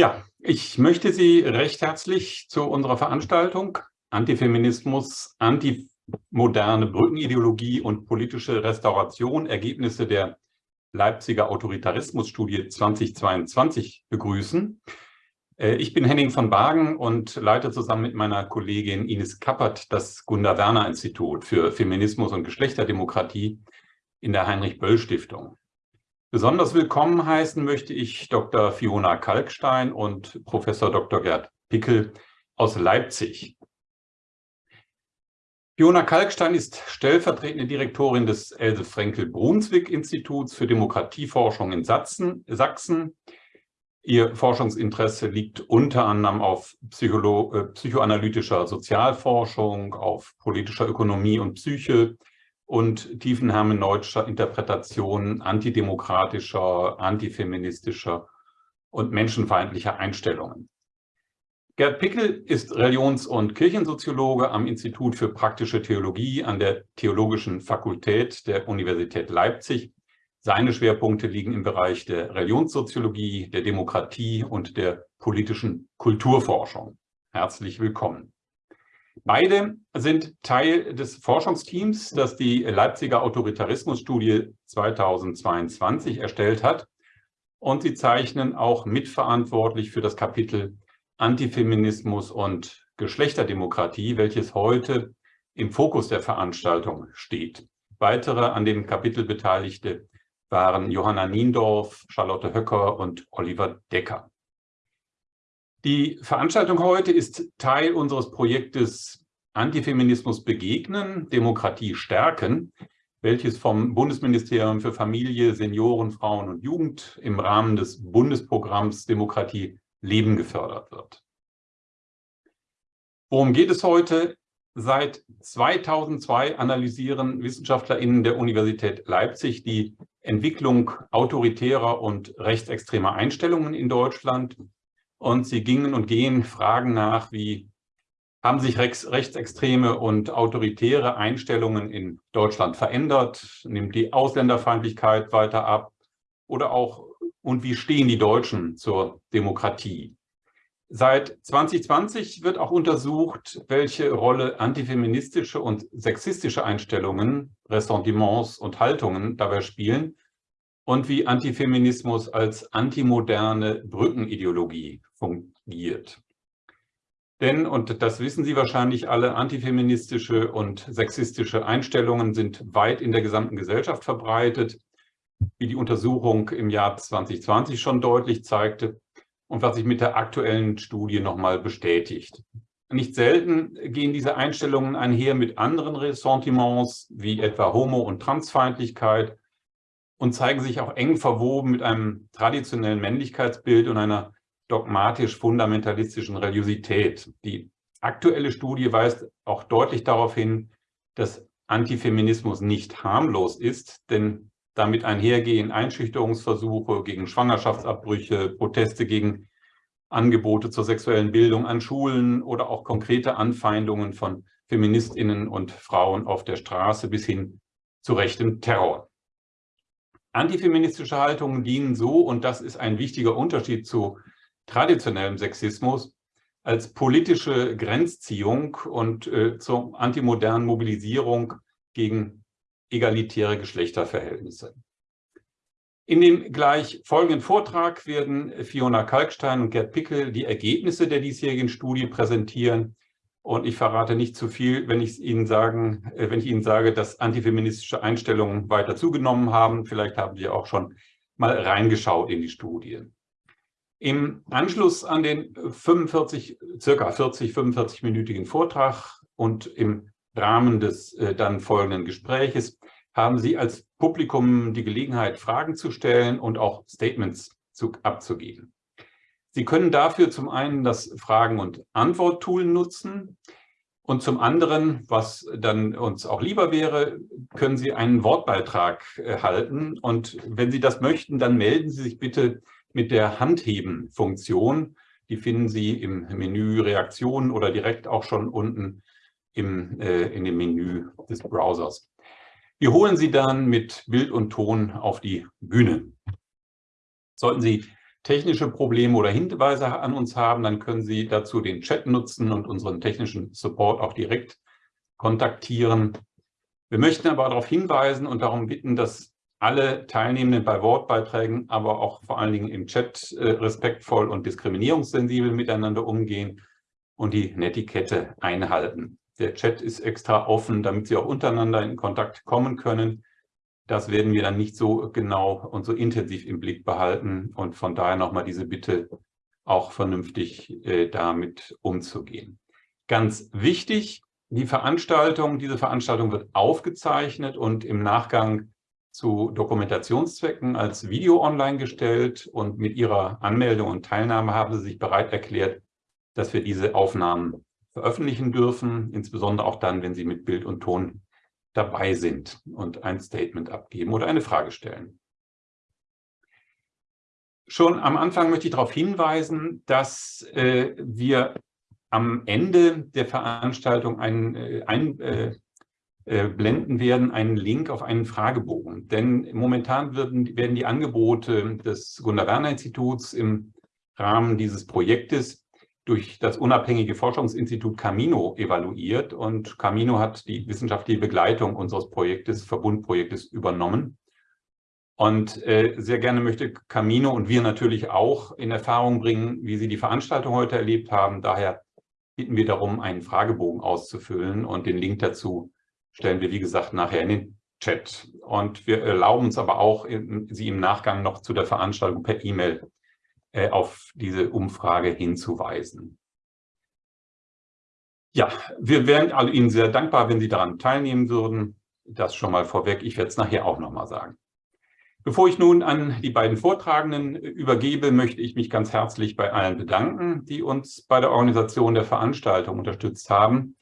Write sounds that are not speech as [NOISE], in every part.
Ja, ich möchte Sie recht herzlich zu unserer Veranstaltung Antifeminismus, antimoderne Brückenideologie und politische Restauration, Ergebnisse der Leipziger Autoritarismusstudie 2022 begrüßen. Äh, ich bin Henning von Bagen und leite zusammen mit meiner Kollegin Ines Kappert das Gunda-Werner-Institut für Feminismus und Geschlechterdemokratie in der Heinrich-Böll-Stiftung. Besonders willkommen heißen möchte ich Dr. Fiona Kalkstein und Professor Dr. Gerd Pickel aus Leipzig. Fiona Kalkstein ist stellvertretende Direktorin des Else Frenkel-Brunswick-Instituts für Demokratieforschung in Sachsen. Ihr Forschungsinteresse liegt unter anderem auf Psycholo äh, psychoanalytischer Sozialforschung, auf politischer Ökonomie und Psyche, und tiefenhermeneutischer Interpretation antidemokratischer, antifeministischer und menschenfeindlicher Einstellungen. Gerd Pickel ist Religions- und Kirchensoziologe am Institut für praktische Theologie an der Theologischen Fakultät der Universität Leipzig. Seine Schwerpunkte liegen im Bereich der Religionssoziologie, der Demokratie und der politischen Kulturforschung. Herzlich willkommen. Beide sind Teil des Forschungsteams, das die Leipziger Autoritarismusstudie 2022 erstellt hat. Und sie zeichnen auch mitverantwortlich für das Kapitel Antifeminismus und Geschlechterdemokratie, welches heute im Fokus der Veranstaltung steht. Weitere an dem Kapitel Beteiligte waren Johanna Niendorf, Charlotte Höcker und Oliver Decker. Die Veranstaltung heute ist Teil unseres Projektes Antifeminismus begegnen, Demokratie stärken, welches vom Bundesministerium für Familie, Senioren, Frauen und Jugend im Rahmen des Bundesprogramms Demokratie Leben gefördert wird. Worum geht es heute? Seit 2002 analysieren WissenschaftlerInnen der Universität Leipzig die Entwicklung autoritärer und rechtsextremer Einstellungen in Deutschland und sie gingen und gehen Fragen nach, wie haben sich rechtsextreme und autoritäre Einstellungen in Deutschland verändert? Nimmt die Ausländerfeindlichkeit weiter ab? Oder auch, und wie stehen die Deutschen zur Demokratie? Seit 2020 wird auch untersucht, welche Rolle antifeministische und sexistische Einstellungen, Ressentiments und Haltungen dabei spielen und wie Antifeminismus als antimoderne Brückenideologie fungiert. Denn, und das wissen Sie wahrscheinlich alle, antifeministische und sexistische Einstellungen sind weit in der gesamten Gesellschaft verbreitet, wie die Untersuchung im Jahr 2020 schon deutlich zeigte und was sich mit der aktuellen Studie nochmal bestätigt. Nicht selten gehen diese Einstellungen einher mit anderen Ressentiments, wie etwa Homo- und Transfeindlichkeit und zeigen sich auch eng verwoben mit einem traditionellen Männlichkeitsbild und einer dogmatisch-fundamentalistischen Religiosität. Die aktuelle Studie weist auch deutlich darauf hin, dass Antifeminismus nicht harmlos ist, denn damit einhergehen Einschüchterungsversuche gegen Schwangerschaftsabbrüche, Proteste gegen Angebote zur sexuellen Bildung an Schulen oder auch konkrete Anfeindungen von Feministinnen und Frauen auf der Straße bis hin zu rechtem Terror. Antifeministische Haltungen dienen so, und das ist ein wichtiger Unterschied zu traditionellem Sexismus, als politische Grenzziehung und äh, zur antimodernen Mobilisierung gegen egalitäre Geschlechterverhältnisse. In dem gleich folgenden Vortrag werden Fiona Kalkstein und Gerd Pickel die Ergebnisse der diesjährigen Studie präsentieren. Und ich verrate nicht zu viel, wenn ich Ihnen sagen, äh, wenn ich Ihnen sage, dass antifeministische Einstellungen weiter zugenommen haben. Vielleicht haben Sie auch schon mal reingeschaut in die Studie. Im Anschluss an den 45, circa 40, 45-minütigen Vortrag und im Rahmen des äh, dann folgenden Gespräches haben Sie als Publikum die Gelegenheit, Fragen zu stellen und auch Statements zu, abzugeben. Sie können dafür zum einen das Fragen- und Antwort-Tool nutzen und zum anderen, was dann uns auch lieber wäre, können Sie einen Wortbeitrag äh, halten. Und wenn Sie das möchten, dann melden Sie sich bitte mit der Handheben-Funktion. Die finden Sie im Menü Reaktionen oder direkt auch schon unten im, äh, in dem Menü des Browsers. Wir holen Sie dann mit Bild und Ton auf die Bühne. Sollten Sie technische Probleme oder Hinweise an uns haben, dann können Sie dazu den Chat nutzen und unseren technischen Support auch direkt kontaktieren. Wir möchten aber darauf hinweisen und darum bitten, dass alle Teilnehmenden bei Wortbeiträgen, aber auch vor allen Dingen im Chat äh, respektvoll und diskriminierungssensibel miteinander umgehen und die Netiquette einhalten. Der Chat ist extra offen, damit Sie auch untereinander in Kontakt kommen können. Das werden wir dann nicht so genau und so intensiv im Blick behalten und von daher nochmal diese Bitte, auch vernünftig äh, damit umzugehen. Ganz wichtig, die Veranstaltung, diese Veranstaltung wird aufgezeichnet und im Nachgang zu Dokumentationszwecken als Video online gestellt und mit Ihrer Anmeldung und Teilnahme haben Sie sich bereit erklärt, dass wir diese Aufnahmen veröffentlichen dürfen, insbesondere auch dann, wenn Sie mit Bild und Ton dabei sind und ein Statement abgeben oder eine Frage stellen. Schon am Anfang möchte ich darauf hinweisen, dass äh, wir am Ende der Veranstaltung einen, äh, ein, äh, äh, blenden werden einen Link auf einen Fragebogen. Denn momentan werden, werden die Angebote des Gunnar-Werner-Instituts im Rahmen dieses Projektes durch das unabhängige Forschungsinstitut Camino evaluiert und Camino hat die wissenschaftliche Begleitung unseres Projektes, Verbundprojektes übernommen. Und äh, sehr gerne möchte Camino und wir natürlich auch in Erfahrung bringen, wie Sie die Veranstaltung heute erlebt haben. Daher bitten wir darum, einen Fragebogen auszufüllen und den Link dazu stellen wir, wie gesagt, nachher in den Chat. Und wir erlauben uns aber auch, Sie im Nachgang noch zu der Veranstaltung per E-Mail äh, auf diese Umfrage hinzuweisen. Ja, wir wären also Ihnen sehr dankbar, wenn Sie daran teilnehmen würden. Das schon mal vorweg. Ich werde es nachher auch noch mal sagen. Bevor ich nun an die beiden Vortragenden übergebe, möchte ich mich ganz herzlich bei allen bedanken, die uns bei der Organisation der Veranstaltung unterstützt haben.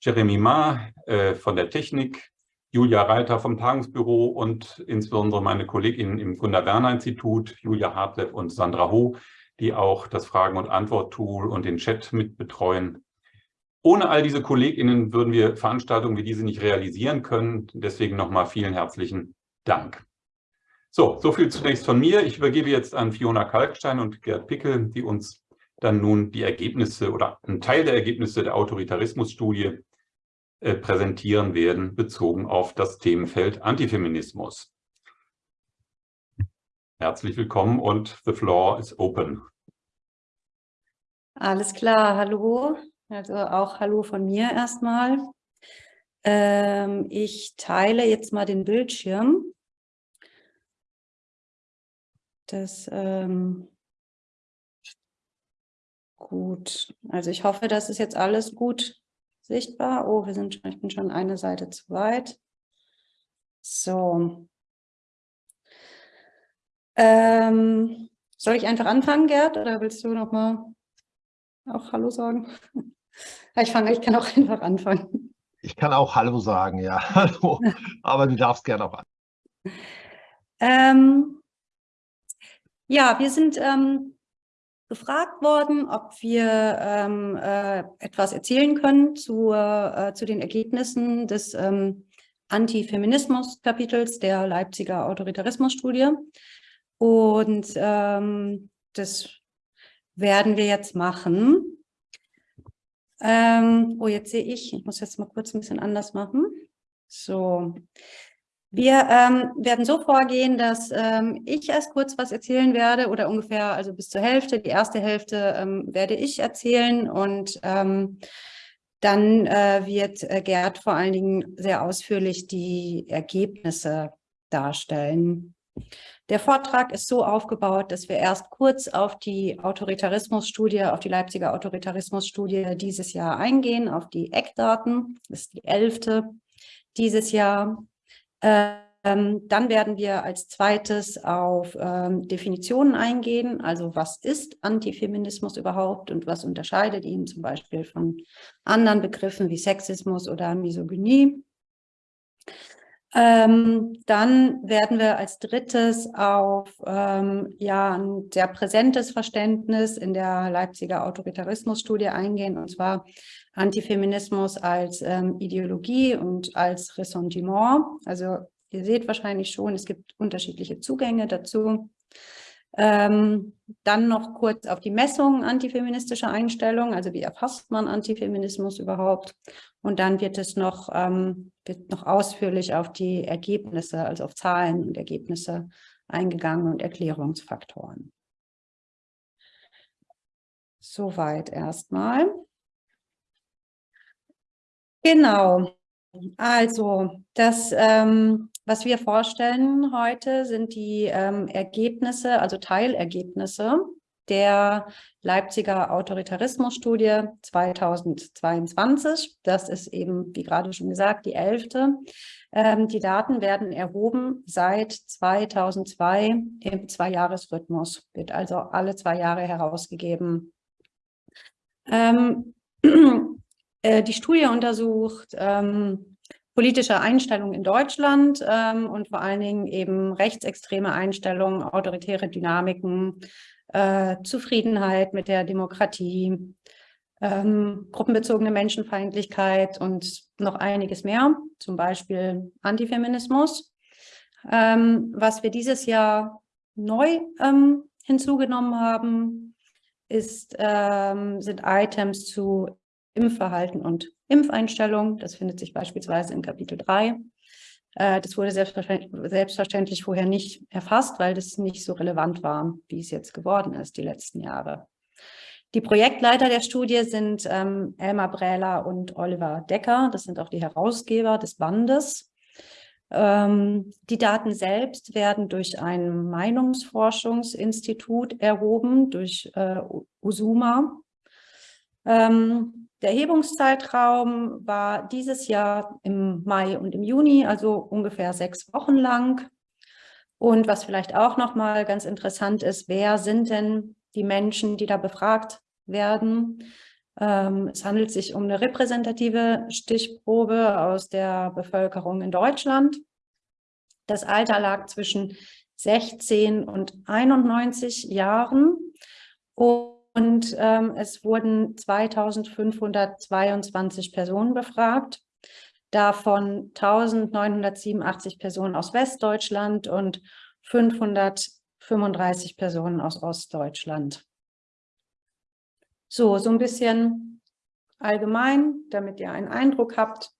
Jeremy Ma äh, von der Technik, Julia Reiter vom Tagungsbüro und insbesondere meine Kolleginnen im Gunnar-Werner-Institut, Julia Hartleb und Sandra Ho, die auch das Fragen- und Antwort-Tool und den Chat mit betreuen. Ohne all diese KollegInnen würden wir Veranstaltungen wie diese nicht realisieren können. Deswegen nochmal vielen herzlichen Dank. So, so viel zunächst von mir. Ich übergebe jetzt an Fiona Kalkstein und Gerd Pickel, die uns dann nun die Ergebnisse oder einen Teil der Ergebnisse der Autoritarismusstudie präsentieren werden, bezogen auf das Themenfeld Antifeminismus. Herzlich willkommen und the floor is open. Alles klar, hallo. Also auch hallo von mir erstmal. Ähm, ich teile jetzt mal den Bildschirm. Das ähm, gut. Also ich hoffe, das ist jetzt alles gut sichtbar. Oh, wir sind schon, ich bin schon eine Seite zu weit. So. Ähm, soll ich einfach anfangen, Gerd, oder willst du noch mal auch Hallo sagen? [LAUGHS] Ich fange, ich kann auch [LAUGHS] einfach anfangen. Ich kann auch Hallo sagen, ja. [LAUGHS] Hallo. Aber du darfst gerne auch an. Ähm, ja, wir sind ähm, gefragt worden, ob wir ähm, äh, etwas erzählen können zu, äh, zu den Ergebnissen des ähm, Antifeminismus-Kapitels der Leipziger Autoritarismusstudie. Und ähm, das werden wir jetzt machen. Ähm, oh, jetzt sehe ich, ich muss jetzt mal kurz ein bisschen anders machen. So, wir ähm, werden so vorgehen, dass ähm, ich erst kurz was erzählen werde oder ungefähr also bis zur Hälfte. Die erste Hälfte ähm, werde ich erzählen und ähm, dann äh, wird äh, Gerd vor allen Dingen sehr ausführlich die Ergebnisse darstellen. Der Vortrag ist so aufgebaut, dass wir erst kurz auf die Autoritarismusstudie, auf die Leipziger Autoritarismusstudie dieses Jahr eingehen, auf die Eckdaten. Das ist die elfte dieses Jahr. Ähm, dann werden wir als zweites auf ähm, Definitionen eingehen, also was ist Antifeminismus überhaupt und was unterscheidet ihn zum Beispiel von anderen Begriffen wie Sexismus oder Misogynie. Ähm, dann werden wir als drittes auf ähm, ja, ein sehr präsentes Verständnis in der Leipziger Autoritarismusstudie eingehen, und zwar Antifeminismus als ähm, Ideologie und als Ressentiment. Also ihr seht wahrscheinlich schon, es gibt unterschiedliche Zugänge dazu. Ähm, dann noch kurz auf die Messung antifeministischer Einstellungen, also wie erfasst man Antifeminismus überhaupt? Und dann wird es noch, ähm, wird noch ausführlich auf die Ergebnisse, also auf Zahlen und Ergebnisse eingegangen und Erklärungsfaktoren. Soweit erstmal. Genau. Also, das, ähm, was wir vorstellen heute, sind die ähm, Ergebnisse, also Teilergebnisse der Leipziger Autoritarismusstudie 2022. Das ist eben, wie gerade schon gesagt, die elfte. Ähm, die Daten werden erhoben seit 2002 im Zweijahresrhythmus, wird also alle zwei Jahre herausgegeben. Ähm, [CLEARS THROAT] äh, die Studie untersucht ähm, politische Einstellungen in Deutschland ähm, und vor allen Dingen eben rechtsextreme Einstellungen, autoritäre Dynamiken, äh, Zufriedenheit mit der Demokratie, ähm, gruppenbezogene Menschenfeindlichkeit und noch einiges mehr, zum Beispiel Antifeminismus. Ähm, was wir dieses Jahr neu ähm, hinzugenommen haben, ist, ähm, sind Items zu Impfverhalten und Impfeinstellung. Das findet sich beispielsweise in Kapitel 3. Äh, das wurde selbstverständlich, vorher nicht erfasst, weil das nicht so relevant war, wie es jetzt geworden ist, die letzten Jahre. Die Projektleiter der Studie sind ähm, Elmar Brähler und Oliver Decker. Das sind auch die Herausgeber des Bandes. Ähm, die Daten selbst werden durch ein Meinungsforschungsinstitut erhoben, durch äh, USUMA. Ähm, der Erhebungszeitraum war dieses Jahr im Mai und im Juni, also ungefähr sechs Wochen lang. Und was vielleicht auch nochmal ganz interessant ist, wer sind denn die Menschen, die da befragt werden? Ähm, es handelt sich um eine repräsentative Stichprobe aus der Bevölkerung in Deutschland. Das Alter lag zwischen 16 und 91 Jahren. Und und ähm, es wurden 2522 Personen befragt, davon 1987 Personen aus Westdeutschland und 535 Personen aus Ostdeutschland. So, so ein bisschen allgemein, damit ihr einen Eindruck habt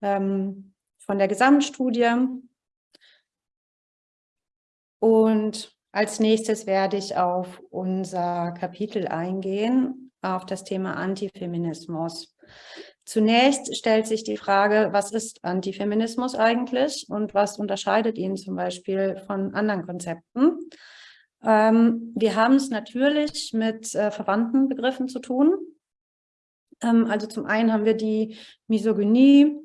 ähm, von der Gesamtstudie. Und als nächstes werde ich auf unser Kapitel eingehen, auf das Thema Antifeminismus. Zunächst stellt sich die Frage, was ist Antifeminismus eigentlich und was unterscheidet ihn zum Beispiel von anderen Konzepten? Ähm, wir haben es natürlich mit äh, verwandten Begriffen zu tun. Ähm, also zum einen haben wir die Misogynie,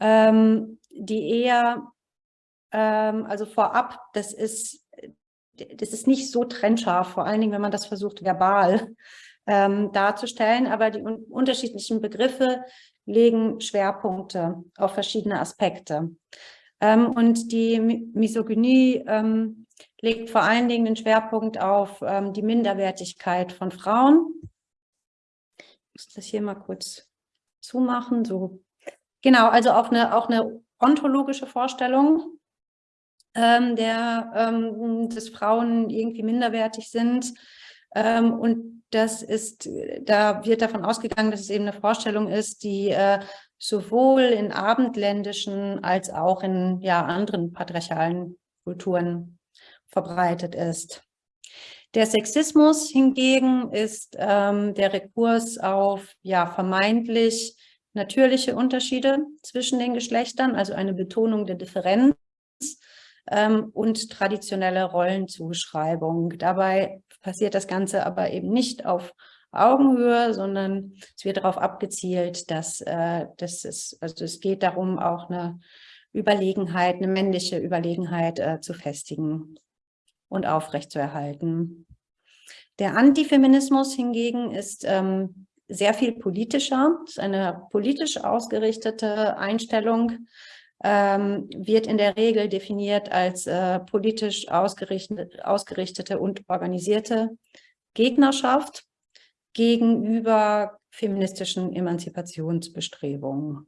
ähm, die eher, ähm, also vorab, das ist das ist nicht so trennscharf, vor allen Dingen, wenn man das versucht, verbal ähm, darzustellen, aber die un unterschiedlichen Begriffe legen Schwerpunkte auf verschiedene Aspekte. Ähm, und die Misogynie ähm, legt vor allen Dingen den Schwerpunkt auf ähm, die Minderwertigkeit von Frauen. Ich muss das hier mal kurz zumachen. So. Genau, also auf eine, auch eine ontologische Vorstellung ähm, der, ähm, dass Frauen irgendwie minderwertig sind. Ähm, und das ist, da wird davon ausgegangen, dass es eben eine Vorstellung ist, die äh, sowohl in abendländischen als auch in ja, anderen patriarchalen Kulturen verbreitet ist. Der Sexismus hingegen ist ähm, der Rekurs auf ja, vermeintlich natürliche Unterschiede zwischen den Geschlechtern, also eine Betonung der Differenz ähm, und traditionelle Rollenzuschreibung. Dabei passiert das Ganze aber eben nicht auf Augenhöhe, sondern es wird darauf abgezielt, dass, äh, dass es, also es geht darum, auch eine Überlegenheit, eine männliche Überlegenheit äh, zu festigen und aufrechtzuerhalten. Der Antifeminismus hingegen ist ähm, sehr viel politischer, ist eine politisch ausgerichtete Einstellung, ähm, wird in der Regel definiert als äh, politisch ausgerichtete, ausgerichtete und organisierte Gegnerschaft gegenüber feministischen Emanzipationsbestrebungen.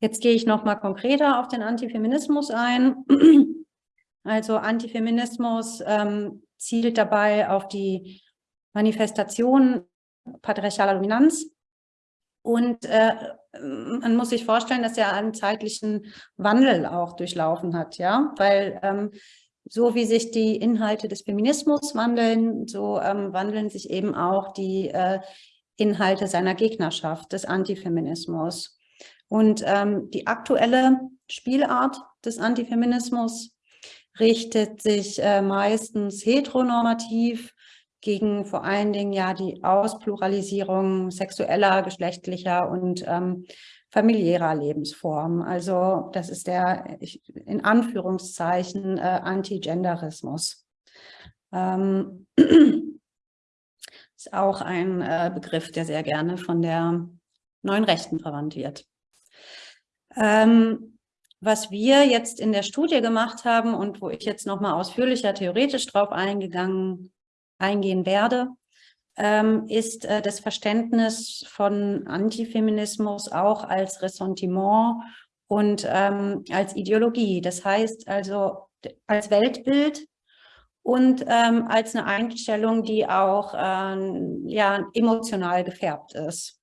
Jetzt gehe ich noch mal konkreter auf den Antifeminismus ein. Also Antifeminismus ähm, zielt dabei auf die Manifestation patriarchaler Dominanz. Und äh, man muss sich vorstellen, dass er einen zeitlichen Wandel auch durchlaufen hat, ja, weil ähm, so wie sich die Inhalte des Feminismus wandeln, so ähm, wandeln sich eben auch die äh, Inhalte seiner Gegnerschaft, des Antifeminismus. Und ähm, die aktuelle Spielart des Antifeminismus richtet sich äh, meistens heteronormativ gegen vor allen Dingen ja die Auspluralisierung sexueller, geschlechtlicher und ähm, familiärer Lebensformen. Also das ist der in Anführungszeichen äh, Antigenderismus. Ähm, [CLEARS THROAT] ist auch ein äh, Begriff, der sehr gerne von der neuen Rechten verwandt wird. Ähm, was wir jetzt in der Studie gemacht haben und wo ich jetzt nochmal ausführlicher theoretisch drauf eingegangen, eingehen werde, ähm, ist äh, das Verständnis von Antifeminismus auch als Ressentiment und ähm, als Ideologie. Das heißt also als Weltbild und ähm, als eine Einstellung, die auch ähm, ja, emotional gefärbt ist.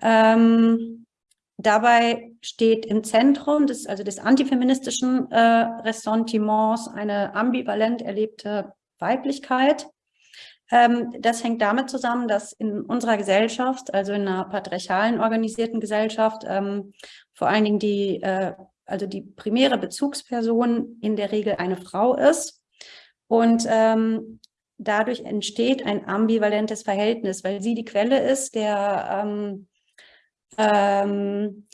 Ähm, Dabei steht im Zentrum des, also des antifeministischen äh, Ressentiments eine ambivalent erlebte Weiblichkeit. Ähm, das hängt damit zusammen, dass in unserer Gesellschaft, also in einer patriarchalen organisierten Gesellschaft, ähm, vor allen Dingen die, äh, also die primäre Bezugsperson in der Regel eine Frau ist. Und ähm, dadurch entsteht ein ambivalentes Verhältnis, weil sie die Quelle ist der ähm, ähm,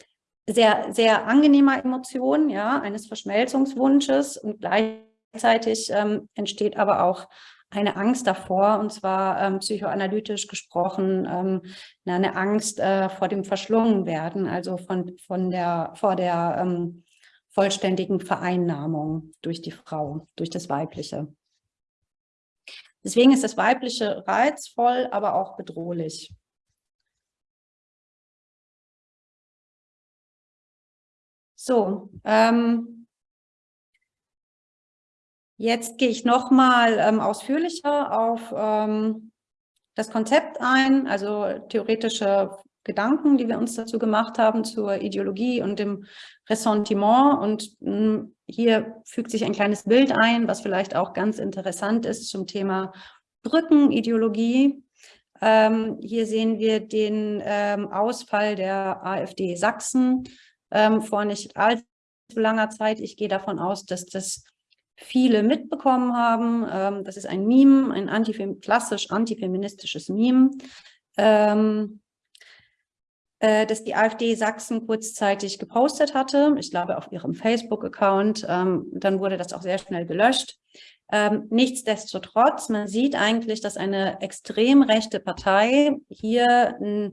sehr, sehr angenehmer Emotionen, ja, eines Verschmelzungswunsches und gleichzeitig ähm, entsteht aber auch eine Angst davor, und zwar ähm, psychoanalytisch gesprochen, ähm, eine Angst äh, vor dem Verschlungenwerden, also von, von der, vor der ähm, vollständigen Vereinnahmung durch die Frau, durch das Weibliche. Deswegen ist das Weibliche reizvoll, aber auch bedrohlich. So, ähm, jetzt gehe ich nochmal ähm, ausführlicher auf ähm, das Konzept ein, also theoretische Gedanken, die wir uns dazu gemacht haben zur Ideologie und dem Ressentiment. Und mh, hm, hier fügt sich ein kleines Bild ein, was vielleicht auch ganz interessant ist zum Thema Brückenideologie. Ähm, hier sehen wir den ähm, Ausfall der AfD Sachsen ähm, vor nicht allzu langer Zeit. Ich gehe davon aus, dass das viele mitbekommen haben. Ähm, das ist ein Meme, ein antifem klassisch antifeministisches Meme, ähm, äh, das die AfD Sachsen kurzzeitig gepostet hatte. Ich glaube auf ihrem Facebook-Account. Ähm, dann wurde das auch sehr schnell gelöscht. Ähm, nichtsdestotrotz, man sieht eigentlich, dass eine extrem rechte Partei hier ein,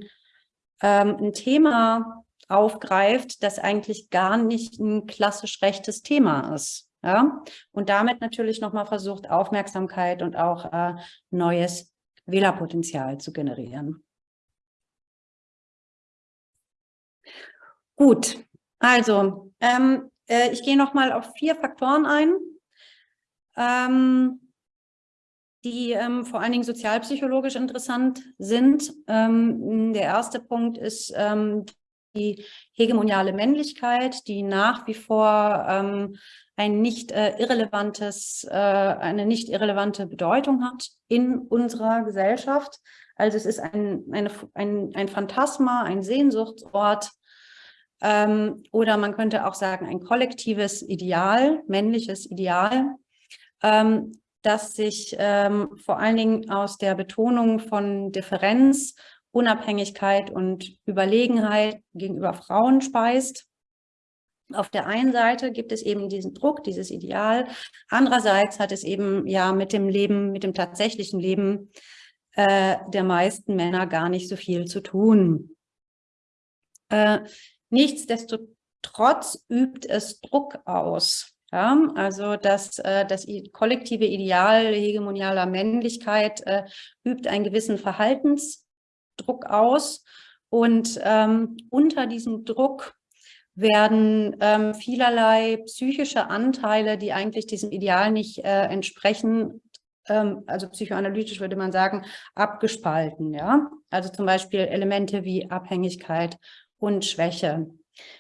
ähm, ein Thema aufgreift, das eigentlich gar nicht ein klassisch rechtes Thema ist. Ja? Und damit natürlich nochmal versucht, Aufmerksamkeit und auch äh, neues Wählerpotenzial zu generieren. Gut, also ähm, äh, ich gehe nochmal auf vier Faktoren ein, ähm, die ähm, vor allen Dingen sozialpsychologisch interessant sind. Ähm, der erste Punkt ist ähm, die hegemoniale Männlichkeit, die nach wie vor ähm, ein nicht äh, irrelevantes, äh, eine nicht irrelevante Bedeutung hat in unserer Gesellschaft. Also es ist ein, eine, ein, ein Phantasma, ein Sehnsuchtsort ähm, oder man könnte auch sagen ein kollektives Ideal, männliches Ideal, ähm, das sich ähm, vor allen Dingen aus der Betonung von Differenz Unabhängigkeit und Überlegenheit gegenüber Frauen speist. Auf der einen Seite gibt es eben diesen Druck, dieses Ideal. Andererseits hat es eben ja mit dem Leben, mit dem tatsächlichen Leben äh, der meisten Männer gar nicht so viel zu tun. Äh, nichtsdestotrotz übt es Druck aus. Ja, also das, äh, das kollektive Ideal hegemonialer Männlichkeit äh, übt einen gewissen Verhaltens Druck aus und ähm, unter diesem Druck werden ähm, vielerlei psychische Anteile, die eigentlich diesem Ideal nicht äh, entsprechen, ähm, also psychoanalytisch würde man sagen, abgespalten. Ja? Also zum Beispiel Elemente wie Abhängigkeit und Schwäche.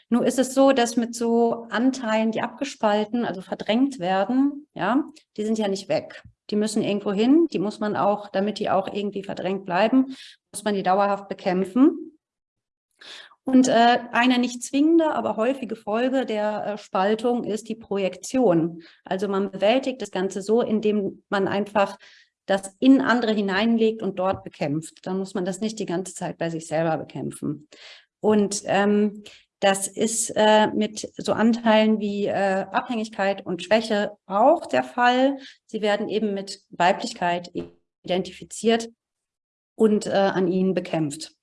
Nun ist es so, dass mit so Anteilen, die abgespalten, also verdrängt werden, ja, die sind ja nicht weg. Die müssen irgendwo hin, die muss man auch, damit die auch irgendwie verdrängt bleiben, muss man die dauerhaft bekämpfen. Und äh, eine nicht zwingende, aber häufige Folge der äh, Spaltung ist die Projektion. Also man bewältigt das Ganze so, indem man einfach das in andere hineinlegt und dort bekämpft. Dann muss man das nicht die ganze Zeit bei sich selber bekämpfen. Und ähm, das ist äh, mit so Anteilen wie äh, Abhängigkeit und Schwäche auch der Fall. Sie werden eben mit Weiblichkeit identifiziert und äh, an ihnen bekämpft.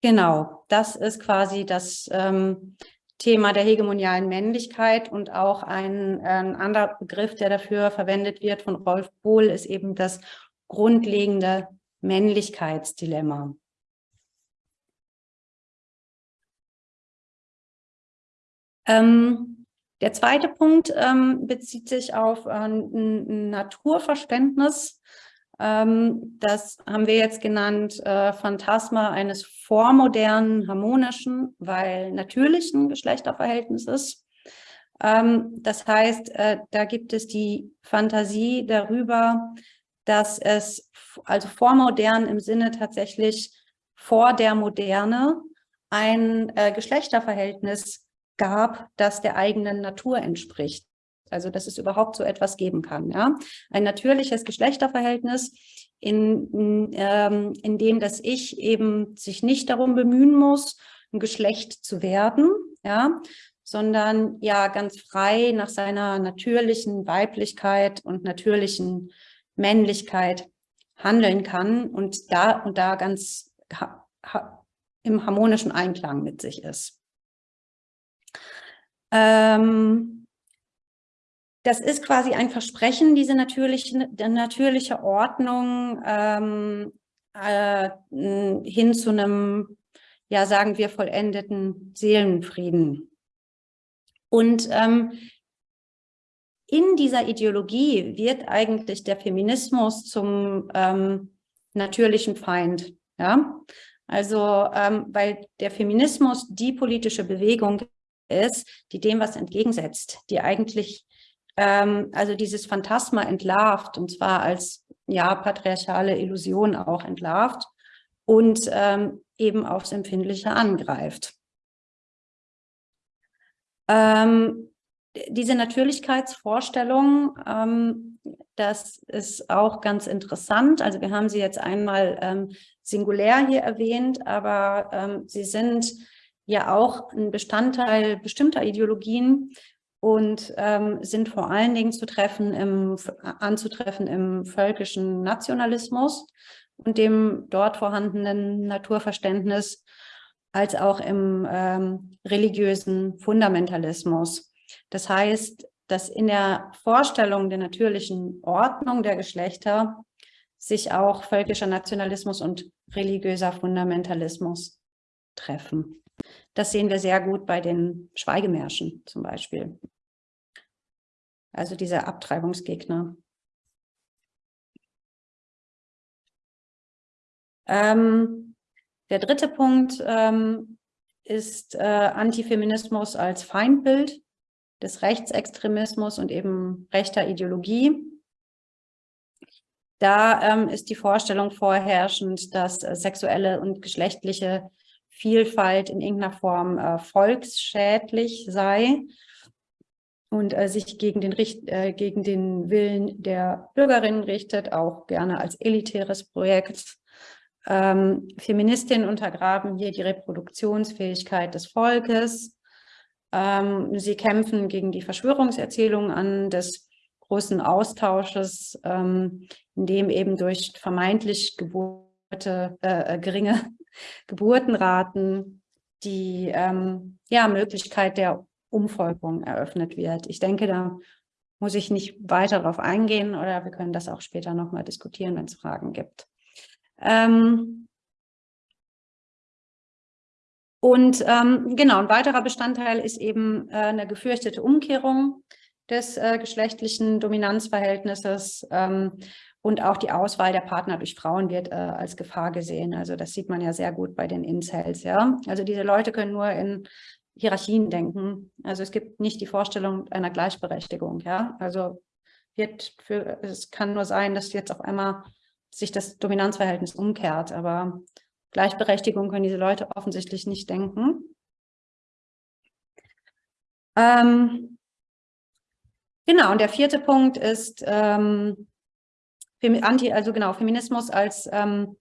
Genau, das ist quasi das ähm, Thema der hegemonialen Männlichkeit und auch ein, ein anderer Begriff, der dafür verwendet wird von Rolf Bohl, ist eben das grundlegende Männlichkeitsdilemma. Ähm, der zweite Punkt ähm, bezieht sich auf äh, ein Naturverständnis. Ähm, das haben wir jetzt genannt, äh, Phantasma eines vormodernen, harmonischen, weil natürlichen Geschlechterverhältnisses. Ähm, das heißt, äh, da gibt es die Fantasie darüber, dass es also vormodern im Sinne tatsächlich vor der Moderne ein äh, Geschlechterverhältnis gab, das der eigenen Natur entspricht. Also dass es überhaupt so etwas geben kann. Ja? Ein natürliches Geschlechterverhältnis, in, ähm, in dem das Ich eben sich nicht darum bemühen muss, ein Geschlecht zu werden, ja, sondern ja ganz frei nach seiner natürlichen Weiblichkeit und natürlichen Männlichkeit handeln kann und da und da ganz ha, ha, im harmonischen Einklang mit sich ist. Ähm, das ist quasi ein Versprechen, diese natürliche, natürliche Ordnung ähm, äh, hin zu einem, ja sagen wir, vollendeten Seelenfrieden. Und ähm, in dieser Ideologie wird eigentlich der Feminismus zum ähm, natürlichen Feind. Ja? Also, ähm, weil der Feminismus die politische Bewegung ist, die dem was entgegensetzt, die eigentlich ähm, also dieses Phantasma entlarvt und zwar als ja patriarchale Illusion auch entlarvt und ähm, eben aufs Empfindliche angreift. Ähm, diese Natürlichkeitsvorstellung, ähm, das ist auch ganz interessant. Also wir haben sie jetzt einmal ähm, singulär hier erwähnt, aber ähm, sie sind ja auch ein Bestandteil bestimmter Ideologien und ähm, sind vor allen Dingen zu treffen im, anzutreffen im völkischen Nationalismus und dem dort vorhandenen Naturverständnis, als auch im ähm, religiösen Fundamentalismus. Das heißt, dass in der Vorstellung der natürlichen Ordnung der Geschlechter sich auch völkischer Nationalismus und religiöser Fundamentalismus treffen. Das sehen wir sehr gut bei den Schweigemärschen zum Beispiel. Also diese Abtreibungsgegner. Ähm, der dritte Punkt ähm, ist äh, Antifeminismus als Feindbild des Rechtsextremismus und eben rechter Ideologie. Da ähm, ist die Vorstellung vorherrschend, dass äh, sexuelle und geschlechtliche Vielfalt in irgendeiner Form äh, volksschädlich sei und äh, sich gegen den, äh, gegen den Willen der Bürgerinnen richtet, auch gerne als elitäres Projekt. Ähm, Feministinnen untergraben hier die Reproduktionsfähigkeit des Volkes. Ähm, sie kämpfen gegen die Verschwörungserzählungen an des großen Austausches, ähm, in dem eben durch vermeintlich Geburte, äh, äh geringe Geburtenraten die ähm, ja, Möglichkeit der Umvolkung eröffnet wird. Ich denke, da muss ich nicht weiter darauf eingehen oder wir können das auch später nochmal diskutieren, wenn es Fragen gibt. Ähm, Und ähm, genau, ein weiterer Bestandteil ist eben äh, eine gefürchtete Umkehrung des äh, geschlechtlichen Dominanzverhältnisses ähm, und auch die Auswahl der Partner durch Frauen wird äh, als Gefahr gesehen. Also das sieht man ja sehr gut bei den Incels. Ja? Also diese Leute können nur in Hierarchien denken. Also es gibt nicht die Vorstellung einer Gleichberechtigung. Ja? Also wird für, es kann nur sein, dass jetzt auf einmal sich das Dominanzverhältnis umkehrt, aber Gleichberechtigung können diese Leute offensichtlich nicht denken. Ähm, genau, und der vierte Punkt ist ähm, Anti, also genau, Feminismus als ähm,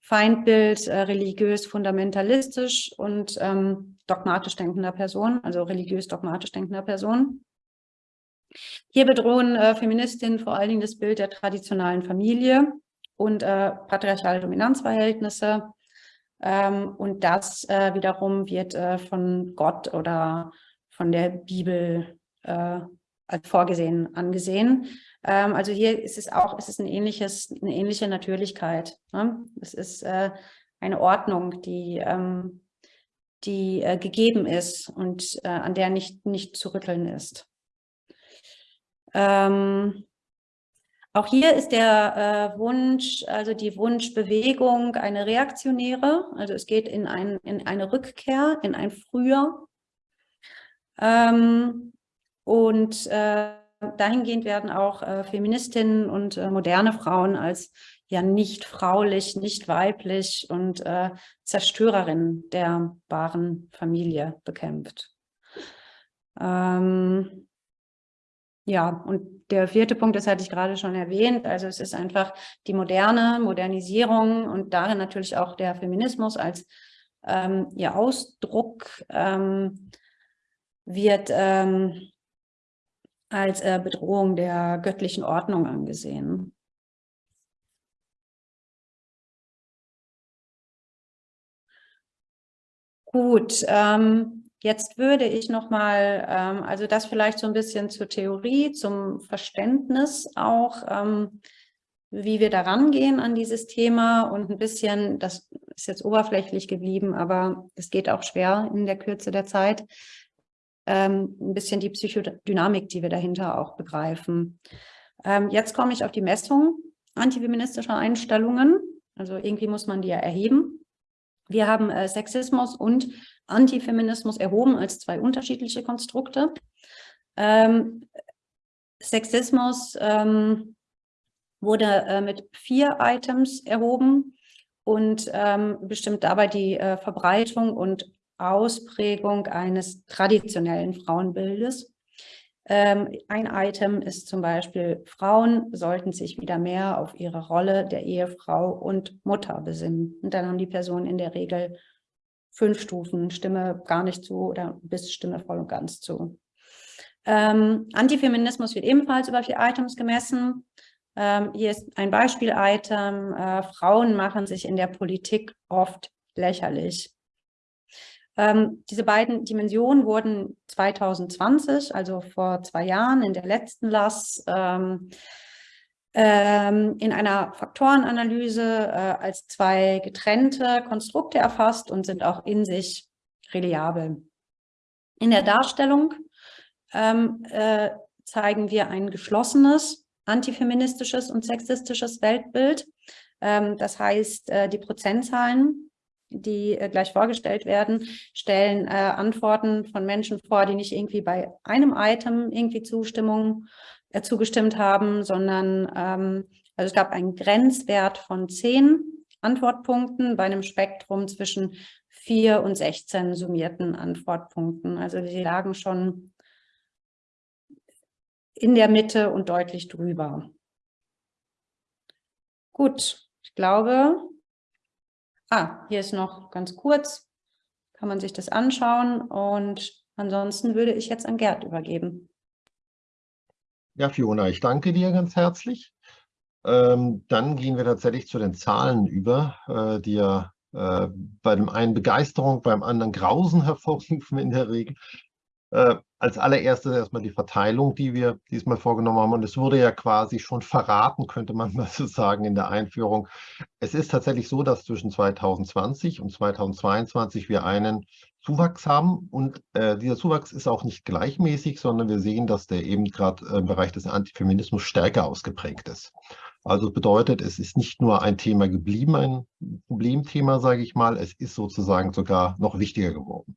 Feindbild äh, religiös, fundamentalistisch und ähm, dogmatisch denkender Person, also religiös dogmatisch denkender Person. Hier bedrohen äh, Feministinnen vor allen Dingen das Bild der traditionalen Familie und äh, patriarchale Dominanzverhältnisse. Ähm, und das äh, wiederum wird äh, von Gott oder von der Bibel äh, als vorgesehen angesehen. Ähm, also hier ist es auch, ist es ein ähnliches, eine ähnliche Natürlichkeit. Ne? Es ist äh, eine Ordnung, die, ähm, die äh, gegeben ist und äh, an der nicht, nicht zu rütteln ist. Ähm, auch hier ist der äh, Wunsch, also die Wunschbewegung eine reaktionäre, also es geht in, ein, in eine Rückkehr, in ein Früher. Ähm, und äh, dahingehend werden auch äh, Feministinnen und äh, moderne Frauen als ja nicht fraulich, nicht weiblich und äh, Zerstörerin der wahren Familie bekämpft. Ähm, ja, und der vierte Punkt, das hatte ich gerade schon erwähnt, also es ist einfach die moderne Modernisierung und darin natürlich auch der Feminismus als ähm, ihr Ausdruck ähm, wird ähm, als äh, Bedrohung der göttlichen Ordnung angesehen. Gut, ähm, jetzt würde ich nochmal, ähm, also das vielleicht so ein bisschen zur Theorie, zum Verständnis auch, ähm, wie wir da rangehen an dieses Thema und ein bisschen, das ist jetzt oberflächlich geblieben, aber es geht auch schwer in der Kürze der Zeit, ähm, ein bisschen die Psychodynamik, die wir dahinter auch begreifen. Ähm, jetzt komme ich auf die Messung antifeministischer Einstellungen. Also irgendwie muss man die ja erheben. Wir haben äh, Sexismus und Antifeminismus erhoben als zwei unterschiedliche Konstrukte. Ähm, Sexismus wurde äh, mit vier Items erhoben und ähm, bestimmt dabei die äh, Verbreitung und Ausprägung eines traditionellen Frauenbildes. Ähm, ein Item ist zum Beispiel, Frauen sollten sich wieder mehr auf ihre Rolle der Ehefrau und Mutter besinnen. Und dann haben die Personen in der Regel fünf Stufen, Stimme gar nicht zu oder bis Stimme voll und ganz zu. Ähm, Antifeminismus wird ebenfalls über vier Items gemessen. Ähm, hier ist ein Beispiel-Item. Äh, Frauen machen sich in der Politik oft lächerlich. Ähm, diese beiden Dimensionen wurden 2020, also vor zwei Jahren in der letzten LAS, ähm, ähm, in einer Faktorenanalyse äh, als zwei getrennte Konstrukte erfasst und sind auch in sich reliabel. In der Darstellung ähm, äh, zeigen wir ein geschlossenes, antifeministisches und sexistisches Weltbild. Ähm, das heißt, äh, die Prozentzahlen die äh, gleich vorgestellt werden, stellen äh, Antworten von Menschen vor, die nicht irgendwie bei einem Item irgendwie Zustimmung äh, zugestimmt haben, sondern ähm, also es gab einen Grenzwert von zehn Antwortpunkten bei einem Spektrum zwischen 4 und 16 summierten Antwortpunkten. Also sie lagen schon in der Mitte und deutlich drüber. Gut, ich glaube, Ah, hier ist noch ganz kurz, kann man sich das anschauen und ansonsten würde ich jetzt an Gerd übergeben. Ja, Fiona, ich danke dir ganz herzlich. Ähm, dann gehen wir tatsächlich zu den Zahlen über, äh, die ja äh, bei dem einen Begeisterung, beim anderen Grausen [LAUGHS] hervorrufen in der Regel. Äh, als allererstes erstmal die Verteilung, die wir diesmal vorgenommen haben. Und es wurde ja quasi schon verraten, könnte man [LAUGHS] mal so sagen, in der Einführung. Es ist tatsächlich so, dass zwischen 2020 und 2022 wir einen Zuwachs haben. Und äh, dieser Zuwachs ist auch nicht gleichmäßig, sondern wir sehen, dass der eben gerade im Bereich des Antifeminismus stärker ausgeprägt ist. Also bedeutet, es ist nicht nur ein Thema geblieben, ein Problemthema, sage ich mal, es ist sozusagen sogar noch wichtiger geworden.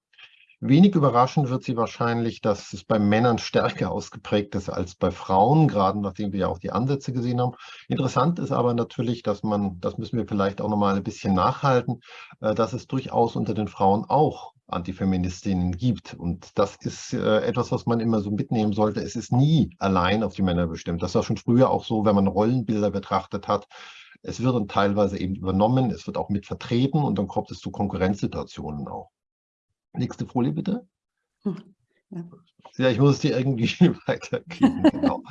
Wenig überraschend wird sie wahrscheinlich, dass es bei Männern stärker ausgeprägt ist als bei Frauen, gerade nachdem wir ja auch die Ansätze gesehen haben. Interessant ist aber natürlich, dass man, das müssen wir vielleicht auch nochmal ein bisschen nachhalten, äh, dass es durchaus unter den Frauen auch Antifeministinnen gibt. Und das ist äh, etwas, was man immer so mitnehmen sollte. Es ist nie allein auf die Männer bestimmt. Das war schon früher auch so, wenn man Rollenbilder betrachtet hat. Es wird dann teilweise eben übernommen, es wird auch mit vertreten und dann kommt es zu Konkurrenzsituationen auch. Nächste Folie bitte. Hm, ja, ja ich muss es dir irgendwie [LAUGHS] weitergeben. [LAUGHS] Genau.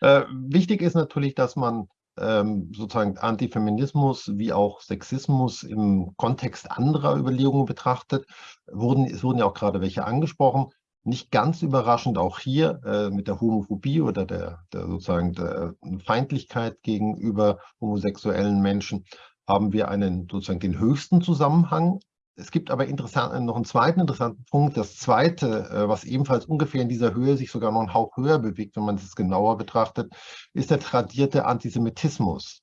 äh, wichtig ist natürlich, dass man ähm, sozusagen Antifeminismus wie auch Sexismus im Kontext anderer Überlegungen betrachtet. Wurden, es wurden ja auch gerade welche angesprochen. Nicht ganz überraschend auch hier äh, mit der Homophobie oder der, der sozusagen der Feindlichkeit gegenüber homosexuellen Menschen haben wir einen sozusagen den höchsten Zusammenhang es gibt aber interessant, noch einen zweiten interessanten Punkt. Das zweite, äh, was ebenfalls ungefähr in dieser Höhe sich sogar noch einen Hauch höher bewegt, wenn man es genauer betrachtet, ist der tradierte Antisemitismus.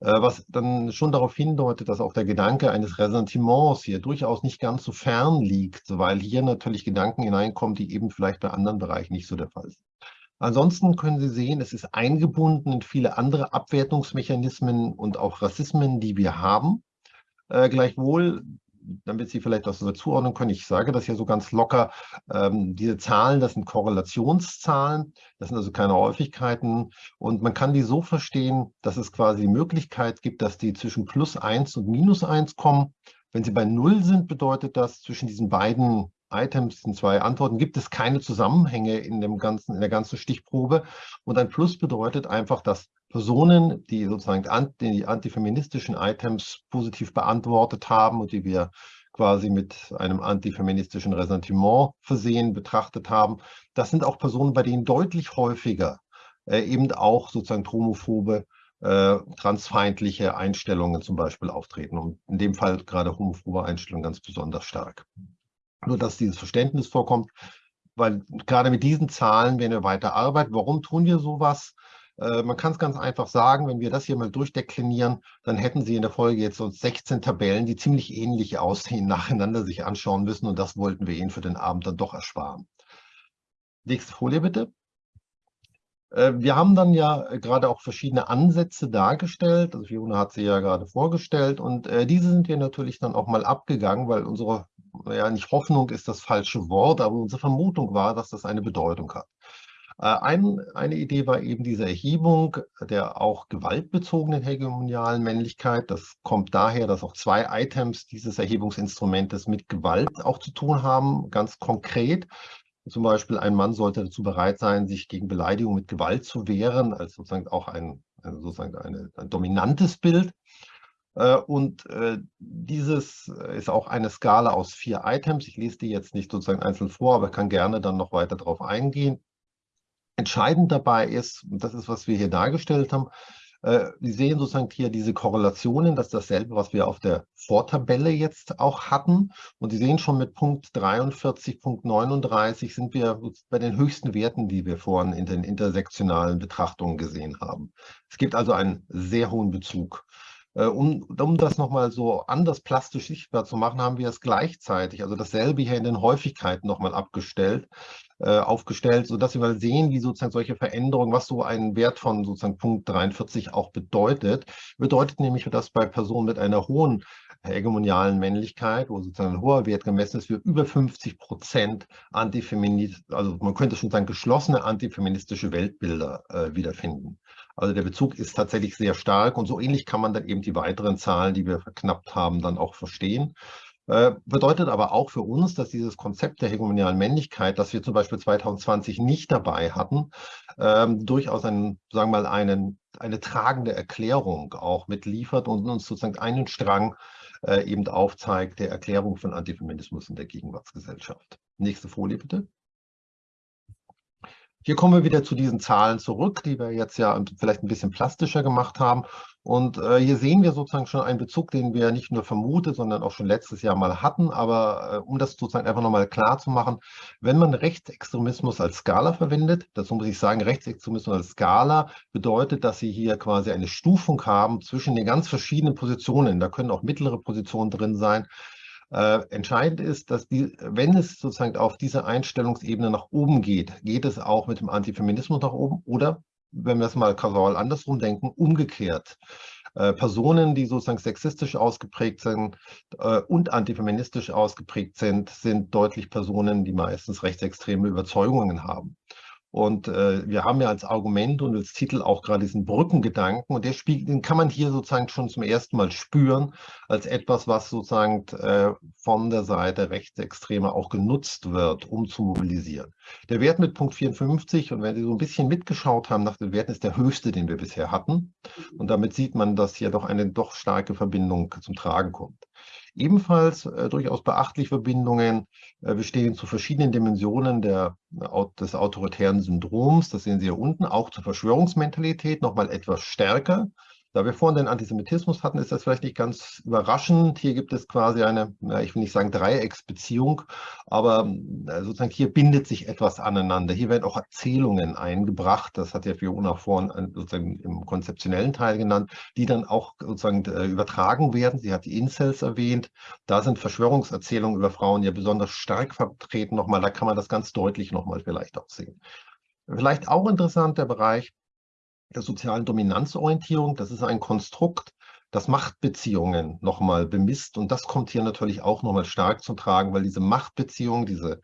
Äh, was dann schon darauf hindeutet, dass auch der Gedanke eines Ressentiments hier durchaus nicht ganz so fern liegt, weil hier natürlich Gedanken hineinkommen, die eben vielleicht bei anderen Bereichen nicht so der Fall sind. Ansonsten können Sie sehen, es ist eingebunden in viele andere Abwertungsmechanismen und auch Rassismen, die wir haben. Äh, gleichwohl damit Sie vielleicht das so zuordnen können, ich sage das hier so ganz locker, ähm, diese Zahlen, das sind Korrelationszahlen, das sind also keine Häufigkeiten und man kann die so verstehen, dass es quasi die Möglichkeit gibt, dass die zwischen plus 1 und minus 1 kommen. Wenn sie bei 0 sind, bedeutet das, zwischen diesen beiden Items, in zwei Antworten, gibt es keine Zusammenhänge in, dem ganzen, in der ganzen Stichprobe. Und ein Plus bedeutet einfach, dass Personen, die sozusagen die antifeministischen Items positiv beantwortet haben und die wir quasi mit einem antifeministischen Ressentiment versehen betrachtet haben, das sind auch Personen, bei denen deutlich häufiger äh, eben auch sozusagen homophobe, äh, transfeindliche Einstellungen zum Beispiel auftreten. Und in dem Fall gerade homophobe Einstellungen ganz besonders stark. Nur, dass dieses Verständnis vorkommt, weil gerade mit diesen Zahlen werden wir weiter arbeiten. Warum tun wir sowas? Äh, man kann es ganz einfach sagen, wenn wir das hier mal durchdeklinieren, dann hätten Sie in der Folge jetzt so 16 Tabellen, die ziemlich ähnlich aussehen, nacheinander sich anschauen müssen. Und das wollten wir Ihnen für den Abend dann doch ersparen. Nächste Folie bitte. Äh, wir haben dann ja gerade auch verschiedene Ansätze dargestellt. Also Fiona hat sie ja gerade vorgestellt. Und äh, diese sind wir natürlich dann auch mal abgegangen, weil unsere ja nicht Hoffnung ist das falsche Wort, aber unsere Vermutung war, dass das eine Bedeutung hat. Äh, ein, eine Idee war eben diese Erhebung der auch gewaltbezogenen hegemonialen Männlichkeit. Das kommt daher, dass auch zwei Items dieses Erhebungsinstrumentes mit Gewalt auch zu tun haben, ganz konkret. Zum Beispiel ein Mann sollte dazu bereit sein, sich gegen Beleidigung mit Gewalt zu wehren, als sozusagen auch ein, sozusagen eine, ein dominantes Bild. Äh, und äh, dieses ist auch eine Skala aus vier Items. Ich lese die jetzt nicht sozusagen einzeln vor, aber kann gerne dann noch weiter darauf eingehen. Entscheidend dabei ist, und das ist, was wir hier dargestellt haben, äh, Sie sehen sozusagen hier diese Korrelationen, das ist dasselbe, was wir auf der Vortabelle jetzt auch hatten. Und Sie sehen schon mit Punkt 43, Punkt 39 sind wir bei den höchsten Werten, die wir vorhin in den intersektionalen Betrachtungen gesehen haben. Es gibt also einen sehr hohen Bezug. Äh, um, um das nochmal so anders plastisch sichtbar zu machen, haben wir es gleichzeitig, also dasselbe hier in den Häufigkeiten nochmal abgestellt, äh, aufgestellt, sodass wir mal sehen, wie sozusagen solche Veränderungen, was so ein Wert von sozusagen Punkt 43 auch bedeutet. Bedeutet nämlich, dass bei Personen mit einer hohen hegemonialen Männlichkeit, wo sozusagen ein hoher Wert gemessen ist, wir über 50 Prozent antifeminist, also man könnte schon sagen, geschlossene antifeministische Weltbilder äh, wiederfinden. Also der Bezug ist tatsächlich sehr stark und so ähnlich kann man dann eben die weiteren Zahlen, die wir verknappt haben, dann auch verstehen. Äh, bedeutet aber auch für uns, dass dieses Konzept der hegemonialen Männlichkeit, das wir zum Beispiel 2020 nicht dabei hatten, ähm, durchaus einen, sagen wir mal, einen, eine tragende Erklärung auch mitliefert und uns sozusagen einen Strang äh, eben aufzeigt der Erklärung von Antifeminismus in der Gegenwartsgesellschaft. Nächste Folie bitte. Hier kommen wir wieder zu diesen Zahlen zurück, die wir jetzt ja vielleicht ein bisschen plastischer gemacht haben. Und äh, hier sehen wir sozusagen schon einen Bezug, den wir nicht nur vermutet, sondern auch schon letztes Jahr mal hatten. Aber äh, um das sozusagen einfach nochmal klar zu machen, wenn man Rechtsextremismus als Skala verwendet, dazu muss ich sagen, Rechtsextremismus als Skala bedeutet, dass Sie hier quasi eine Stufung haben zwischen den ganz verschiedenen Positionen. Da können auch mittlere Positionen drin sein. Äh, entscheidend ist, dass die, wenn es sozusagen auf dieser Einstellungsebene nach oben geht, geht es auch mit dem Antifeminismus nach oben oder, wenn wir es mal kausal andersrum denken, umgekehrt. Äh, Personen, die sozusagen sexistisch ausgeprägt sind äh, und antifeministisch ausgeprägt sind, sind deutlich Personen, die meistens rechtsextreme Überzeugungen haben. Und äh, wir haben ja als Argument und als Titel auch gerade diesen Brückengedanken und der spiegelt, den kann man hier sozusagen schon zum ersten Mal spüren als etwas, was sozusagen äh, von der Seite Rechtsextremer auch genutzt wird, um zu mobilisieren. Der Wert mit Punkt 54 und wenn Sie so ein bisschen mitgeschaut haben nach den Werten, ist der höchste, den wir bisher hatten. Und damit sieht man, dass hier doch eine doch starke Verbindung zum Tragen kommt. Ebenfalls äh, durchaus beachtliche Verbindungen äh, bestehen zu verschiedenen Dimensionen der, äh, des autoritären Syndroms. Das sehen Sie hier unten, auch zur Verschwörungsmentalität nochmal etwas stärker. Da wir vorhin den Antisemitismus hatten, ist das vielleicht nicht ganz überraschend. Hier gibt es quasi eine, ich will nicht sagen Dreiecksbeziehung, aber sozusagen hier bindet sich etwas aneinander. Hier werden auch Erzählungen eingebracht, das hat ja Fiona vorhin sozusagen im konzeptionellen Teil genannt, die dann auch sozusagen äh, übertragen werden. Sie hat die Incels erwähnt. Da sind Verschwörungserzählungen über Frauen ja besonders stark vertreten nochmal. Da kann man das ganz deutlich nochmal vielleicht auch sehen. Vielleicht auch interessant der Bereich der sozialen Dominanzorientierung. Das ist ein Konstrukt, das Machtbeziehungen nochmal bemisst. Und das kommt hier natürlich auch nochmal stark zum Tragen, weil diese Machtbeziehungen, diese,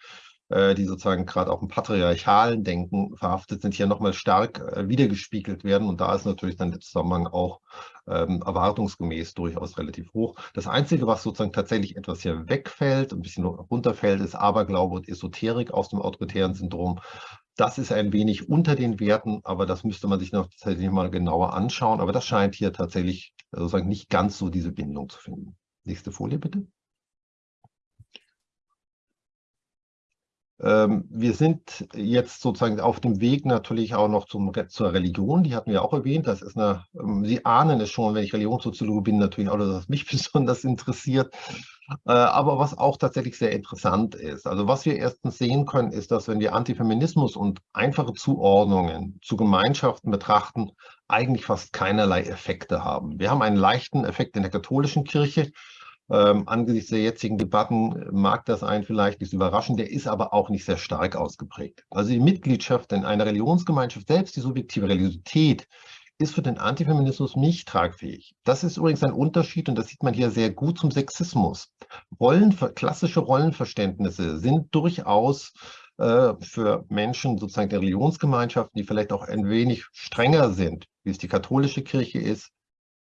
äh, die sozusagen gerade auch im patriarchalen Denken verhaftet sind, hier nochmal stark äh, wiedergespiegelt werden. Und da ist natürlich dann der Zusammenhang auch ähm, erwartungsgemäß durchaus relativ hoch. Das Einzige, was sozusagen tatsächlich etwas hier wegfällt, ein bisschen runterfällt, ist Aberglaube und Esoterik aus dem autoritären Syndrom. Das ist ein wenig unter den Werten, aber das müsste man sich noch tatsächlich mal genauer anschauen. Aber das scheint hier tatsächlich sozusagen nicht ganz so diese Bindung zu finden. Nächste Folie bitte. Wir sind jetzt sozusagen auf dem Weg natürlich auch noch zum, zur Religion, die hatten wir auch erwähnt. Das ist eine, ähm, Sie ahnen es schon, wenn ich Religionssoziologe bin, natürlich auch, dass das mich [LAUGHS] besonders interessiert. Äh, aber was auch tatsächlich sehr interessant ist, also was wir erstens sehen können, ist, dass wenn wir Antifeminismus und einfache Zuordnungen zu Gemeinschaften betrachten, eigentlich fast keinerlei Effekte haben. Wir haben einen leichten Effekt in der katholischen Kirche, ähm, angesichts der jetzigen Debatten mag das einen vielleicht nicht überraschen, der ist aber auch nicht sehr stark ausgeprägt. Also die Mitgliedschaft in einer Religionsgemeinschaft, selbst die subjektive Religiosität, ist für den Antifeminismus nicht tragfähig. Das ist übrigens ein Unterschied und das sieht man hier sehr gut zum Sexismus. Rollen, klassische Rollenverständnisse sind durchaus äh, für Menschen sozusagen der Religionsgemeinschaften, die vielleicht auch ein wenig strenger sind, wie es die katholische Kirche ist,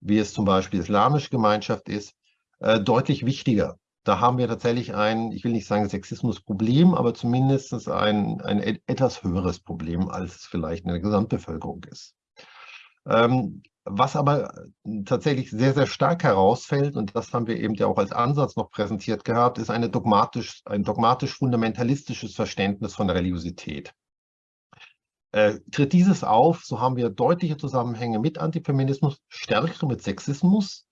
wie es zum Beispiel die islamische Gemeinschaft ist, äh, deutlich wichtiger. Da haben wir tatsächlich ein, ich will nicht sagen Sexismusproblem, aber zumindest ein, ein etwas höheres Problem, als es vielleicht in der Gesamtbevölkerung ist. Ähm, was aber tatsächlich sehr, sehr stark herausfällt, und das haben wir eben ja auch als Ansatz noch präsentiert gehabt, ist eine dogmatisch, ein dogmatisch-fundamentalistisches Verständnis von Religiosität. Äh, tritt dieses auf, so haben wir deutliche Zusammenhänge mit Antifeminismus, stärkere mit Sexismus,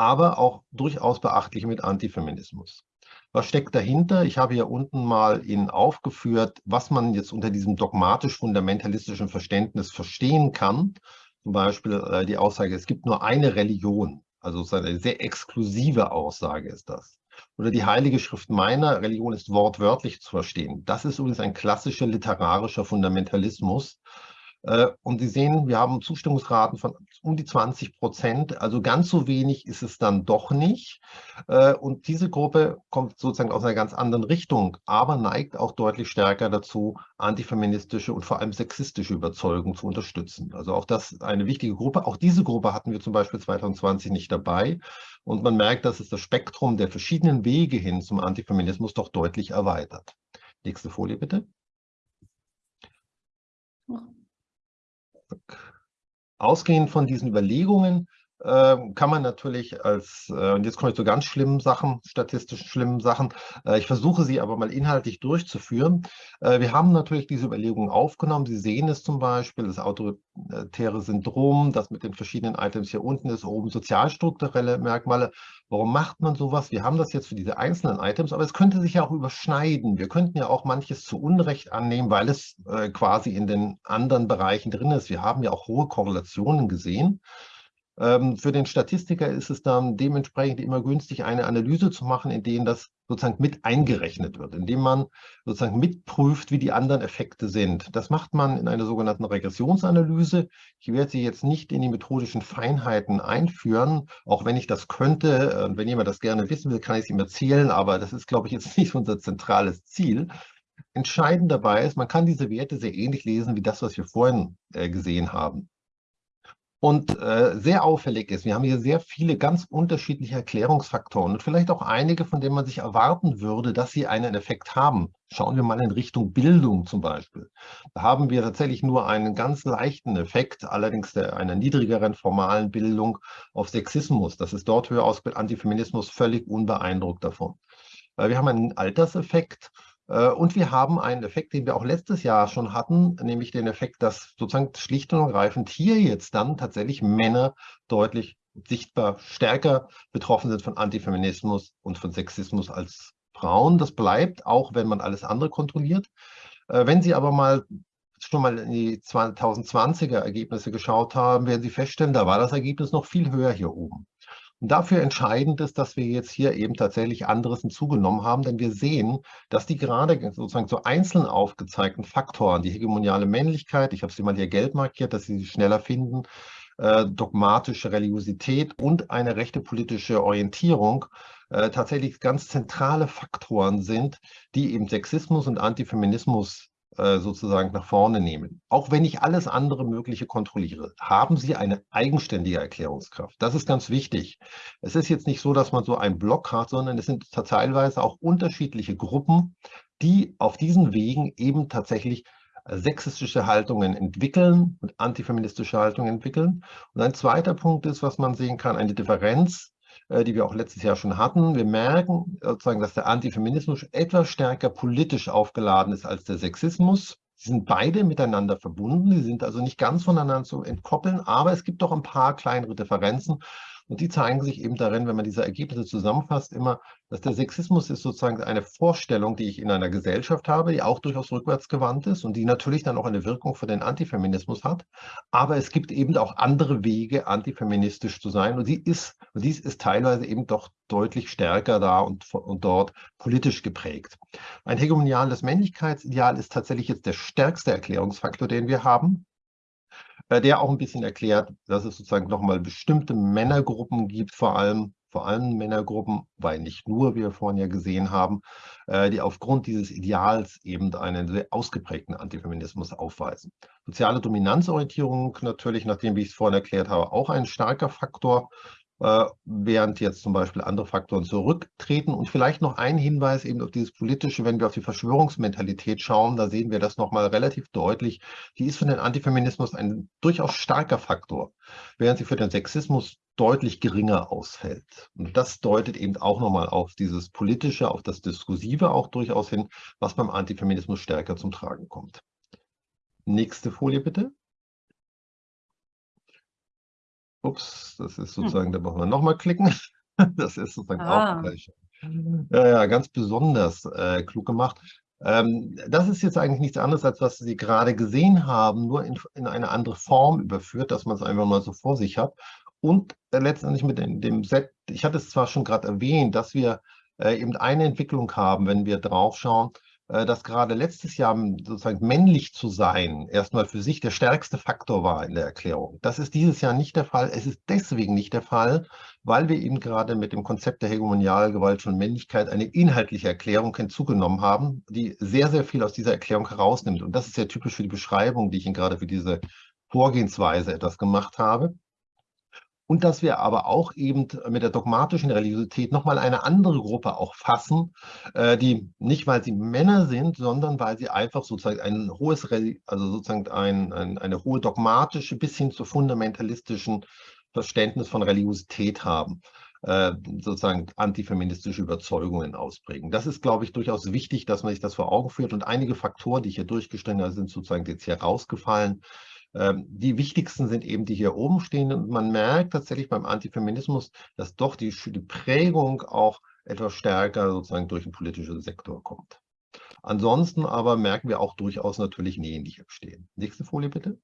aber auch durchaus beachtliche mit Antifeminismus. Was steckt dahinter? Ich habe hier unten mal Ihnen aufgeführt, was man jetzt unter diesem dogmatisch-fundamentalistischen Verständnis verstehen kann. Zum Beispiel äh, die Aussage, es gibt nur eine Religion. Also eine sehr exklusive Aussage ist das oder die Heilige Schrift meiner Religion ist wortwörtlich zu verstehen. Das ist übrigens ein klassischer literarischer Fundamentalismus, und Sie sehen, wir haben Zustimmungsraten von um die 20 Prozent. Also ganz so wenig ist es dann doch nicht. Äh, und diese Gruppe kommt sozusagen aus einer ganz anderen Richtung, aber neigt auch deutlich stärker dazu, antifeministische und vor allem sexistische Überzeugungen zu unterstützen. Also auch das ist eine wichtige Gruppe. Auch diese Gruppe hatten wir zum Beispiel 2020 nicht dabei. Und man merkt, dass es das Spektrum der verschiedenen Wege hin zum Antifeminismus doch deutlich erweitert. Nächste Folie bitte. Ausgehend von diesen Überlegungen kann man natürlich als, äh, und jetzt komme ich zu ganz schlimmen Sachen, statistisch schlimmen Sachen, äh, ich versuche sie aber mal inhaltlich durchzuführen. Äh, wir haben natürlich diese Überlegungen aufgenommen. Sie sehen es zum Beispiel, das autoritäre Syndrom, das mit den verschiedenen Items hier unten ist, oben sozialstrukturelle Merkmale. Warum macht man sowas? Wir haben das jetzt für diese einzelnen Items, aber es könnte sich ja auch überschneiden. Wir könnten ja auch manches zu Unrecht annehmen, weil es quasi in den anderen Bereichen drin ist. Wir haben ja auch hohe Korrelationen gesehen. Ähm, für den Statistiker ist es dann dementsprechend immer günstig, eine Analyse zu machen, in denen das sozusagen mit eingerechnet wird, indem man sozusagen mitprüft, wie die anderen Effekte sind. Das macht man in einer sogenannten Regressionsanalyse. Ich werde sie jetzt nicht in die methodischen Feinheiten einführen, auch wenn ich das könnte. Und wenn jemand das gerne wissen will, kann ich es ihm erzählen, aber das ist, glaube ich, jetzt [LAUGHS] nicht unser zentrales Ziel. Entscheidend dabei ist, man kann diese Werte sehr ähnlich lesen wie das, was wir vorhin äh, gesehen haben. Und äh, sehr auffällig ist, wir haben hier sehr viele ganz unterschiedliche Erklärungsfaktoren und vielleicht auch einige, von denen man sich erwarten würde, dass sie einen Effekt haben. Schauen wir mal in Richtung Bildung zum Beispiel. Da haben wir tatsächlich nur einen ganz leichten Effekt, allerdings der, einer niedrigeren formalen Bildung auf Sexismus. Das ist dort höher ausgebildet, Antifeminismus völlig unbeeindruckt davon. Äh, wir haben einen Alterseffekt, und wir haben einen Effekt, den wir auch letztes Jahr schon hatten, nämlich den Effekt, dass sozusagen schlicht und ergreifend hier jetzt dann tatsächlich Männer deutlich sichtbar stärker betroffen sind von Antifeminismus und von Sexismus als Frauen. Das bleibt, auch wenn man alles andere kontrolliert. Äh, wenn Sie aber mal schon mal in die 2020er Ergebnisse geschaut haben, werden Sie feststellen, da war das Ergebnis noch viel höher hier oben. Und dafür entscheidend ist, dass wir jetzt hier eben tatsächlich anderes hinzugenommen haben, denn wir sehen, dass die gerade sozusagen so einzeln aufgezeigten Faktoren, die hegemoniale Männlichkeit, ich habe sie mal hier gelb markiert, dass Sie sie schneller finden, äh, dogmatische Religiosität und eine rechte politische Orientierung äh, tatsächlich ganz zentrale Faktoren sind, die eben Sexismus und Antifeminismus sozusagen nach vorne nehmen. Auch wenn ich alles andere Mögliche kontrolliere, haben Sie eine eigenständige Erklärungskraft. Das ist ganz wichtig. Es ist jetzt nicht so, dass man so einen Block hat, sondern es sind teilweise auch unterschiedliche Gruppen, die auf diesen Wegen eben tatsächlich äh, sexistische Haltungen entwickeln und antifeministische Haltungen entwickeln. Und ein zweiter Punkt ist, was man sehen kann, eine Differenz äh, die wir auch letztes Jahr schon hatten. Wir merken sozusagen, dass der Antifeminismus etwas stärker politisch aufgeladen ist als der Sexismus. Sie sind beide miteinander verbunden, sie sind also nicht ganz voneinander zu entkoppeln, aber es gibt doch ein paar kleinere Differenzen. Und die zeigen sich eben darin, wenn man diese Ergebnisse zusammenfasst, immer, dass der Sexismus ist sozusagen eine Vorstellung, die ich in einer Gesellschaft habe, die auch durchaus rückwärtsgewandt ist und die natürlich dann auch eine Wirkung für den Antifeminismus hat. Aber es gibt eben auch andere Wege, antifeministisch zu sein. Und, sie ist, und dies ist teilweise eben doch deutlich stärker da und, und dort politisch geprägt. Ein hegemoniales Männlichkeitsideal ist tatsächlich jetzt der stärkste Erklärungsfaktor, den wir haben der auch ein bisschen erklärt, dass es sozusagen nochmal bestimmte Männergruppen gibt, vor allem, vor allem Männergruppen, weil nicht nur, wie wir vorhin ja gesehen haben, äh, die aufgrund dieses Ideals eben einen sehr ausgeprägten Antifeminismus aufweisen. Soziale Dominanzorientierung natürlich, nachdem, wie ich es vorhin erklärt habe, auch ein starker Faktor, äh, während jetzt zum Beispiel andere Faktoren zurücktreten. Und vielleicht noch ein Hinweis eben auf dieses Politische, wenn wir auf die Verschwörungsmentalität schauen, da sehen wir das nochmal relativ deutlich. Die ist für den Antifeminismus ein durchaus starker Faktor, während sie für den Sexismus deutlich geringer ausfällt. Und das deutet eben auch nochmal auf dieses Politische, auf das Diskursive auch durchaus hin, was beim Antifeminismus stärker zum Tragen kommt. Nächste Folie bitte. Ups, das ist hm. sozusagen, hm. da brauchen wir nochmal klicken. [LAUGHS] Das ist sozusagen ah. auch gleich. Ja, ja, ganz besonders äh, klug gemacht. Ähm, das ist jetzt eigentlich nichts anderes, als was Sie gerade gesehen haben, nur in, in eine andere Form überführt, dass man es einfach mal so vor sich hat. Und äh, letztendlich mit dem, dem Set, ich hatte es zwar schon gerade erwähnt, dass wir äh, eben eine Entwicklung haben, wenn wir drauf schauen, äh, dass gerade letztes Jahr sozusagen männlich zu sein erstmal für sich der stärkste Faktor war in der Erklärung. Das ist dieses Jahr nicht der Fall. Es ist deswegen nicht der Fall, weil wir eben gerade mit dem Konzept der Hegemonialgewalt von Männlichkeit eine inhaltliche Erklärung hinzugenommen haben, die sehr, sehr viel aus dieser Erklärung herausnimmt. Und das ist ja typisch für die Beschreibung, die ich Ihnen gerade für diese Vorgehensweise etwas gemacht habe und dass wir aber auch eben mit der dogmatischen Religiosität nochmal eine andere Gruppe auch fassen, äh, die nicht, weil sie Männer sind, sondern weil sie einfach sozusagen ein hohes, also sozusagen ein, ein, eine hohe dogmatische bis hin zur fundamentalistischen Verständnis von Religiosität haben, äh, sozusagen antifeministische Überzeugungen ausprägen. Das ist, glaube ich, durchaus wichtig, dass man sich das vor Augen führt. Und einige Faktoren, die hier durchgestellt habe, sind sozusagen jetzt hier rausgefallen. Ähm, die wichtigsten sind eben die hier oben stehen. Und man merkt tatsächlich beim Antifeminismus, dass doch die, Prägung auch etwas stärker sozusagen durch den politischen Sektor kommt. Ansonsten aber merken wir auch durchaus natürlich Nähen, die hier stehen. Nächste Folie bitte.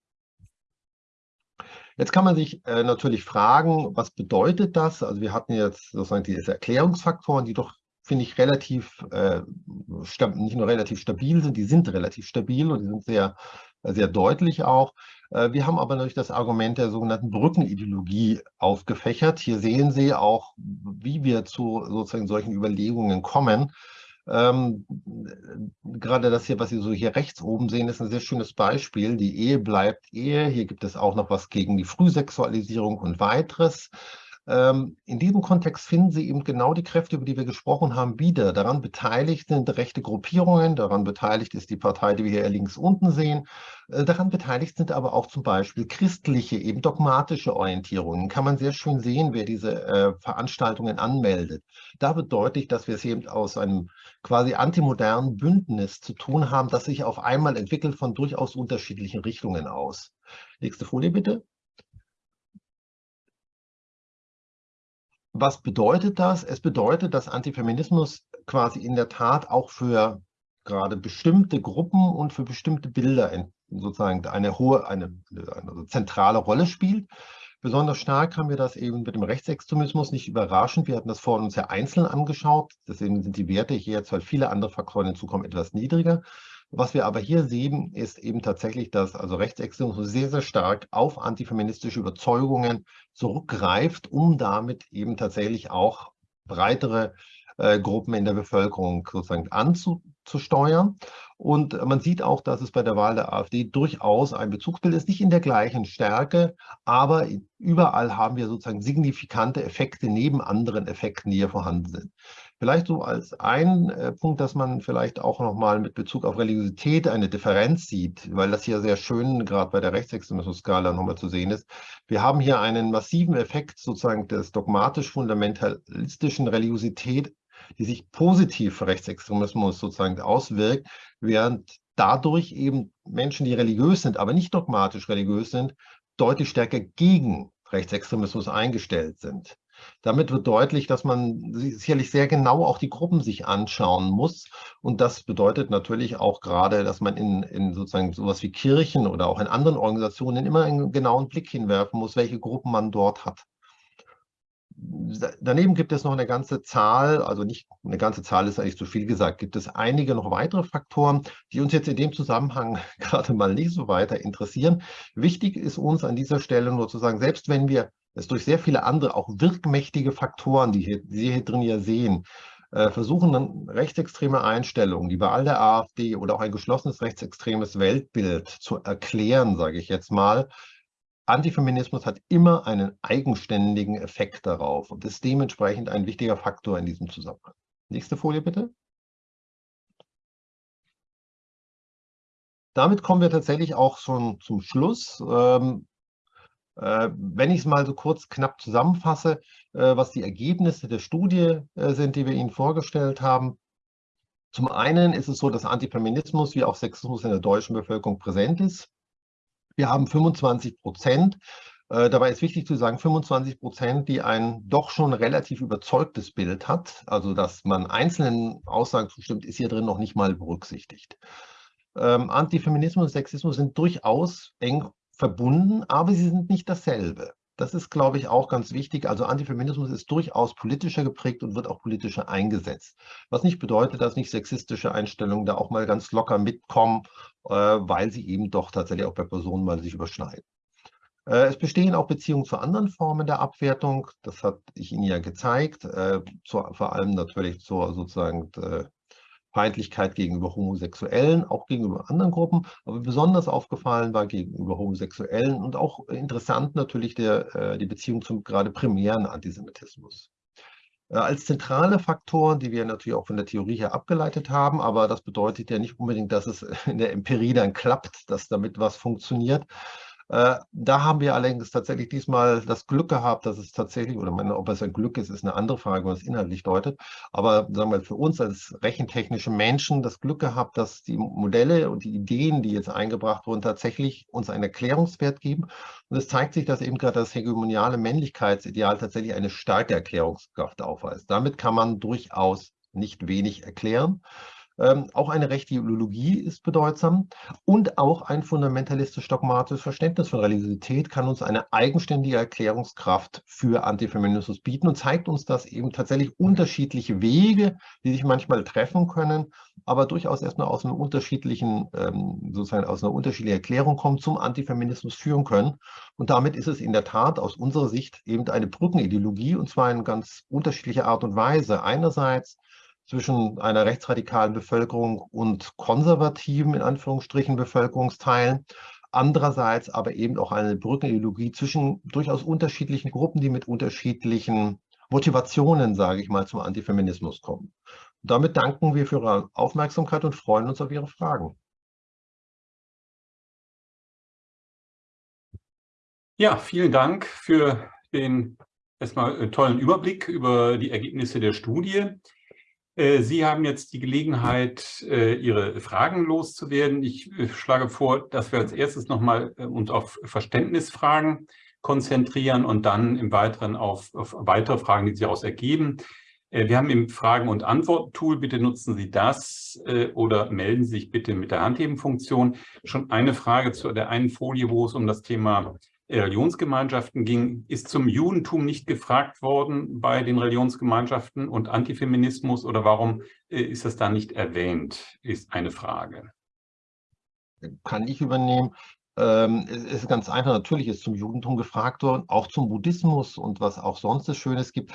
Jetzt kann man sich äh, natürlich fragen, was bedeutet das? Also wir hatten jetzt sozusagen diese Erklärungsfaktoren, die doch, finde ich, relativ, äh, nicht nur relativ stabil sind, die sind relativ stabil und die sind sehr, sehr deutlich auch. Äh, wir haben aber natürlich das Argument der sogenannten Brückenideologie aufgefächert. Hier sehen Sie auch, wie wir zu sozusagen solchen Überlegungen kommen. Ähm, gerade das hier, was Sie so hier rechts oben sehen, ist ein sehr schönes Beispiel. Die Ehe bleibt Ehe. Hier gibt es auch noch was gegen die Frühsexualisierung und weiteres. Ähm, in diesem Kontext finden Sie eben genau die Kräfte, über die wir gesprochen haben, wieder. Daran beteiligt sind rechte Gruppierungen, daran beteiligt ist die Partei, die wir hier links unten sehen. Äh, daran beteiligt sind aber auch zum Beispiel christliche, eben dogmatische Orientierungen. Kann man sehr schön sehen, wer diese äh, Veranstaltungen anmeldet. Da wird deutlich, dass wir es eben aus einem quasi antimodernen Bündnis zu tun haben, das sich auf einmal entwickelt von durchaus unterschiedlichen Richtungen aus. Nächste Folie bitte. Was bedeutet das? Es bedeutet, dass Antifeminismus quasi in der Tat auch für gerade bestimmte Gruppen und für bestimmte Bilder sozusagen eine hohe, eine, eine zentrale Rolle spielt. Besonders stark haben wir das eben mit dem Rechtsextremismus, nicht überraschend. Wir hatten das vorhin uns ja einzeln angeschaut. Deswegen sind die Werte hier jetzt, weil viele andere Faktoren hinzukommen, etwas niedriger. Was wir aber hier sehen, ist eben tatsächlich, dass also Rechtsextremismus sehr, sehr stark auf antifeministische Überzeugungen zurückgreift, um damit eben tatsächlich auch breitere äh, Gruppen in der Bevölkerung sozusagen anzusteuern. Und man sieht auch, dass es bei der Wahl der AfD durchaus ein Bezugsbild ist, nicht in der gleichen Stärke, aber überall haben wir sozusagen signifikante Effekte neben anderen Effekten, die hier vorhanden sind. Vielleicht so als ein äh, Punkt, dass man vielleicht auch nochmal mit Bezug auf Religiosität eine Differenz sieht, weil das hier sehr schön gerade bei der Rechtsextremismus-Skala nochmal zu sehen ist. Wir haben hier einen massiven Effekt sozusagen des dogmatisch-fundamentalistischen Religiosität, die sich positiv für Rechtsextremismus sozusagen auswirkt, während dadurch eben Menschen, die religiös sind, aber nicht dogmatisch religiös sind, deutlich stärker gegen Rechtsextremismus eingestellt sind. Damit wird deutlich, dass man sicherlich sehr genau auch die Gruppen sich anschauen muss. Und das bedeutet natürlich auch gerade, dass man in, in sozusagen sowas wie Kirchen oder auch in anderen Organisationen immer einen genauen Blick hinwerfen muss, welche Gruppen man dort hat. Daneben gibt es noch eine ganze Zahl, also nicht eine ganze Zahl ist eigentlich zu viel gesagt, gibt es einige noch weitere Faktoren, die uns jetzt in dem Zusammenhang [LAUGHS] gerade mal nicht so weiter interessieren. Wichtig ist uns an dieser Stelle nur zu sagen, selbst wenn wir es durch sehr viele andere, auch wirkmächtige Faktoren, die, Sie hier drin ja sehen, äh, versuchen dann rechtsextreme Einstellungen, die Wahl der AfD oder auch ein geschlossenes rechtsextremes Weltbild zu erklären, sage ich jetzt mal, Antifeminismus hat immer einen eigenständigen Effekt darauf und ist dementsprechend ein wichtiger Faktor in diesem Zusammenhang. Nächste Folie bitte. Damit kommen wir tatsächlich auch schon zum Schluss. Ähm, äh, wenn ich es mal so kurz knapp zusammenfasse, äh, was die Ergebnisse der Studie äh, sind, die wir Ihnen vorgestellt haben. Zum einen ist es so, dass Antifeminismus wie auch Sexismus in der deutschen Bevölkerung präsent ist. Wir haben 25 Prozent. Dabei ist wichtig zu sagen, 25 Prozent, die ein doch schon relativ überzeugtes Bild hat, also dass man einzelnen Aussagen zustimmt, ist hier drin noch nicht mal berücksichtigt. Ähm, Antifeminismus und Sexismus sind durchaus eng verbunden, aber sie sind nicht dasselbe. Das ist, glaube ich, auch ganz wichtig. Also Antifeminismus ist durchaus politischer geprägt und wird auch politischer eingesetzt. Was nicht bedeutet, dass nicht sexistische Einstellungen da auch mal ganz locker mitkommen, äh, weil sie eben doch tatsächlich auch bei Personen mal sich überschneiden. Äh, es bestehen auch Beziehungen zu anderen Formen der Abwertung. Das hatte ich Ihnen ja gezeigt. Äh, vor allem natürlich zur sozusagen Feindlichkeit gegenüber Homosexuellen, auch gegenüber anderen Gruppen, aber besonders aufgefallen war gegenüber Homosexuellen und auch interessant natürlich der, äh, die Beziehung zum gerade primären Antisemitismus. Äh, als zentrale Faktoren, die wir natürlich auch von der Theorie her abgeleitet haben, aber das bedeutet ja nicht unbedingt, dass es in der Empirie dann klappt, dass damit was funktioniert, Äh, da haben wir allerdings tatsächlich diesmal das Glück gehabt, dass es tatsächlich, oder meine, ob es ein Glück ist, ist eine andere Frage, es inhaltlich deutet. Aber sagen wir für uns als rechentechnische Menschen das Glück gehabt, dass die Modelle und die Ideen, die jetzt eingebracht wurden, tatsächlich uns einen Erklärungswert geben. Und es zeigt sich, dass eben gerade das hegemoniale Männlichkeitsideal tatsächlich eine starke Erklärungskraft aufweist. Damit kann man durchaus nicht wenig erklären. Ähm, auch eine rechte Ideologie ist bedeutsam und auch ein fundamentalistisch-dogmatisches Verständnis von Religiosität kann uns eine eigenständige Erklärungskraft für Antifeminismus bieten und zeigt uns, dass eben tatsächlich unterschiedliche Wege, die sich manchmal treffen können, aber durchaus erstmal aus einer unterschiedlichen, ähm, sozusagen aus einer unterschiedlichen Erklärung kommen, zum Antifeminismus führen können. Und damit ist es in der Tat aus unserer Sicht eben eine Brückenideologie und zwar in ganz unterschiedlicher Art und Weise. Einerseits zwischen einer rechtsradikalen Bevölkerung und konservativen, in Anführungsstrichen, Bevölkerungsteilen. Andererseits aber eben auch eine Brückenideologie zwischen durchaus unterschiedlichen Gruppen, die mit unterschiedlichen Motivationen, sage ich mal, zum Antifeminismus kommen. Und damit danken wir für Ihre Aufmerksamkeit und freuen uns auf Ihre Fragen. Ja, vielen Dank für den erstmal äh, tollen Überblick über die Ergebnisse der Studie. Äh, Sie haben jetzt die Gelegenheit, äh, Ihre Fragen loszuwerden. Ich äh, schlage vor, dass wir als erstes nochmal uns auf Verständnisfragen konzentrieren und dann im Weiteren auf, auf weitere Fragen, die sich daraus ergeben. Wir haben im Fragen- und Antwort-Tool, bitte nutzen Sie das oder melden Sie sich bitte mit der Handhebenfunktion. Schon eine Frage zu der einen Folie, wo es um das Thema Religionsgemeinschaften ging, ist zum Judentum nicht gefragt worden bei den Religionsgemeinschaften und Antifeminismus oder warum äh, ist das da nicht erwähnt, ist eine Frage. Kann ich übernehmen. Ähm, es ist ganz einfach, natürlich ist zum Judentum gefragt worden, auch zum Buddhismus und was auch sonst es Schönes gibt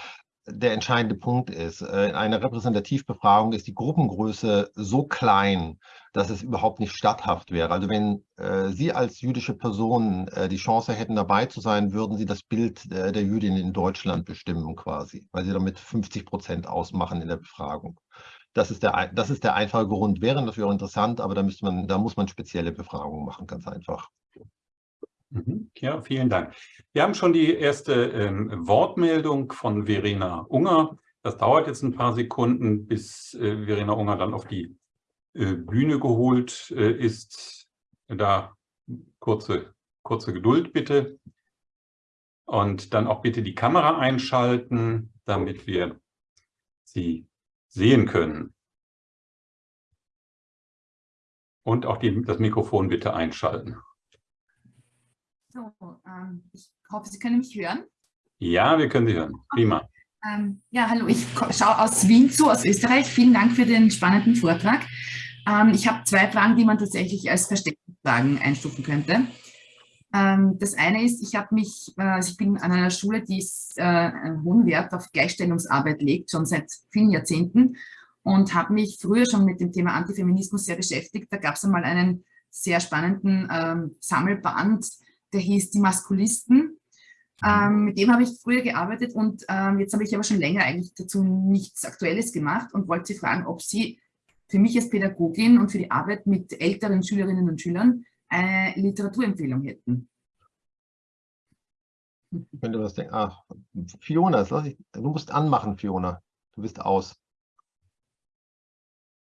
der entscheidende Punkt ist, äh, in einer Repräsentativbefragung ist die Gruppengröße so klein, dass es überhaupt nicht statthaft wäre. Also wenn äh, Sie als jüdische Person äh, die Chance hätten, dabei zu sein, würden Sie das Bild äh, der Jüdin in Deutschland bestimmen quasi, weil Sie damit 50 Prozent ausmachen in der Befragung. Das ist der, das ist der einfache Grund. Wäre natürlich auch interessant, aber da, müsste man, da muss man spezielle Befragungen machen, ganz einfach. Mhm. Ja, vielen Dank. Wir haben schon die erste ähm, Wortmeldung von Verena Unger. Das dauert jetzt ein paar Sekunden, bis äh, Verena Unger dann auf die äh, Bühne geholt äh, ist. Da kurze, kurze Geduld bitte. Und dann auch bitte die Kamera einschalten, damit wir sie sehen können. Und auch die, das Mikrofon bitte einschalten. So, ähm, ich hoffe, Sie können mich hören. Ja, wir können Sie hören. Prima. Ähm, ja, hallo, ich schaue aus Wien zu, aus Österreich. Vielen Dank für den spannenden Vortrag. Ähm, ich habe zwei Fragen, die man tatsächlich als Versteckfragen einstufen könnte. Ähm, das eine ist, ich habe mich, äh, also ich bin an einer Schule, die äh, einen hohen Wert auf Gleichstellungsarbeit legt, schon seit vielen Jahrzehnten und habe mich früher schon mit dem Thema Antifeminismus sehr beschäftigt. Da gab es einmal einen sehr spannenden ähm, Sammelband, der hieß Die Maskulisten. Ähm, mit dem habe ich früher gearbeitet und ähm, jetzt habe ich aber schon länger eigentlich dazu nichts Aktuelles gemacht und wollte Sie fragen, ob Sie für mich als Pädagogin und für die Arbeit mit älteren Schülerinnen und Schülern eine Literaturempfehlung hätten. Wenn du was denkst, ach, Fiona, ich, du musst anmachen, Fiona. Du bist aus.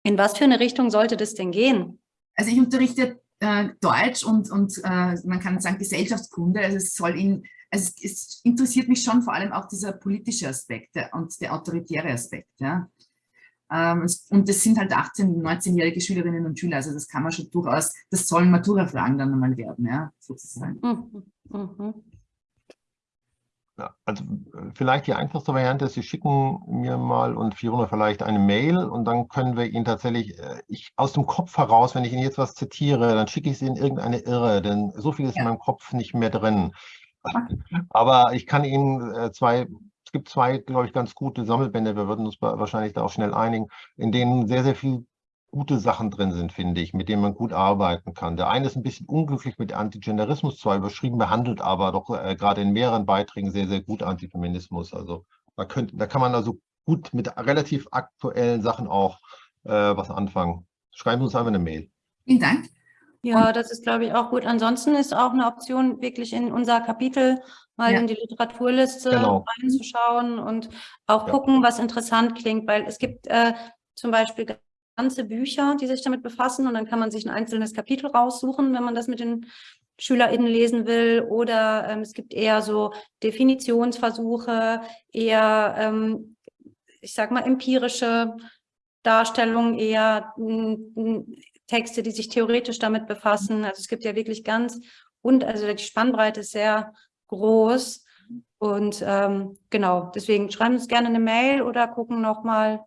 In was für eine Richtung sollte das denn gehen? Also ich unterrichte äh, Deutsch und, und äh, man kann sagen Gesellschaftskunde. Also es soll in, also es, interessiert mich schon vor allem auch dieser politische Aspekt und der autoritäre Aspekt. Ja. Ähm, und das sind halt 18-, 19-jährige Schülerinnen und Schüler, also das kann man schon durchaus, das sollen Matura-Fragen dann einmal werden, ja, sozusagen. Mhm. Mhm. Also äh, vielleicht die einfachste Variante ist, Sie schicken mir mal und Fiona vielleicht eine Mail und dann können wir Ihnen tatsächlich, äh, ich aus dem Kopf heraus, wenn ich Ihnen jetzt was zitiere, dann schicke ich Sie in irgendeine Irre, denn so viel ist ja. in meinem Kopf nicht mehr drin. Aber ich kann Ihnen äh, zwei, es gibt zwei, glaube ich, ganz gute Sammelbände, wir würden uns wahrscheinlich da auch schnell einigen, in denen sehr, sehr viel gute Sachen drin sind, finde ich, mit denen man gut arbeiten kann. Der eine ist ein bisschen unglücklich mit Antigenderismus zwar überschrieben, behandelt aber doch äh, gerade in mehreren Beiträgen sehr, sehr gut Antifeminismus. Also da, könnt, da kann man also gut mit relativ aktuellen Sachen auch äh, was anfangen. Schreiben Sie uns einfach eine Mail. Vielen Dank. Ja, das ist, glaube ich, auch gut. Ansonsten ist auch eine Option, wirklich in unser Kapitel mal Ja. in die Literaturliste Genau. reinzuschauen und auch Ja. gucken, was interessant klingt, weil es gibt äh, zum Beispiel ganze Bücher, die sich damit befassen und dann kann man sich ein einzelnes Kapitel raussuchen, wenn man das mit den SchülerInnen lesen will oder ähm, es gibt eher so Definitionsversuche, eher, ähm, ich sag mal, empirische Darstellungen, eher m, m, Texte, die sich theoretisch damit befassen. Also es gibt ja wirklich ganz, und also die Spannbreite ist sehr groß. Und ähm, genau, deswegen schreiben uns gerne eine Mail oder gucken nochmal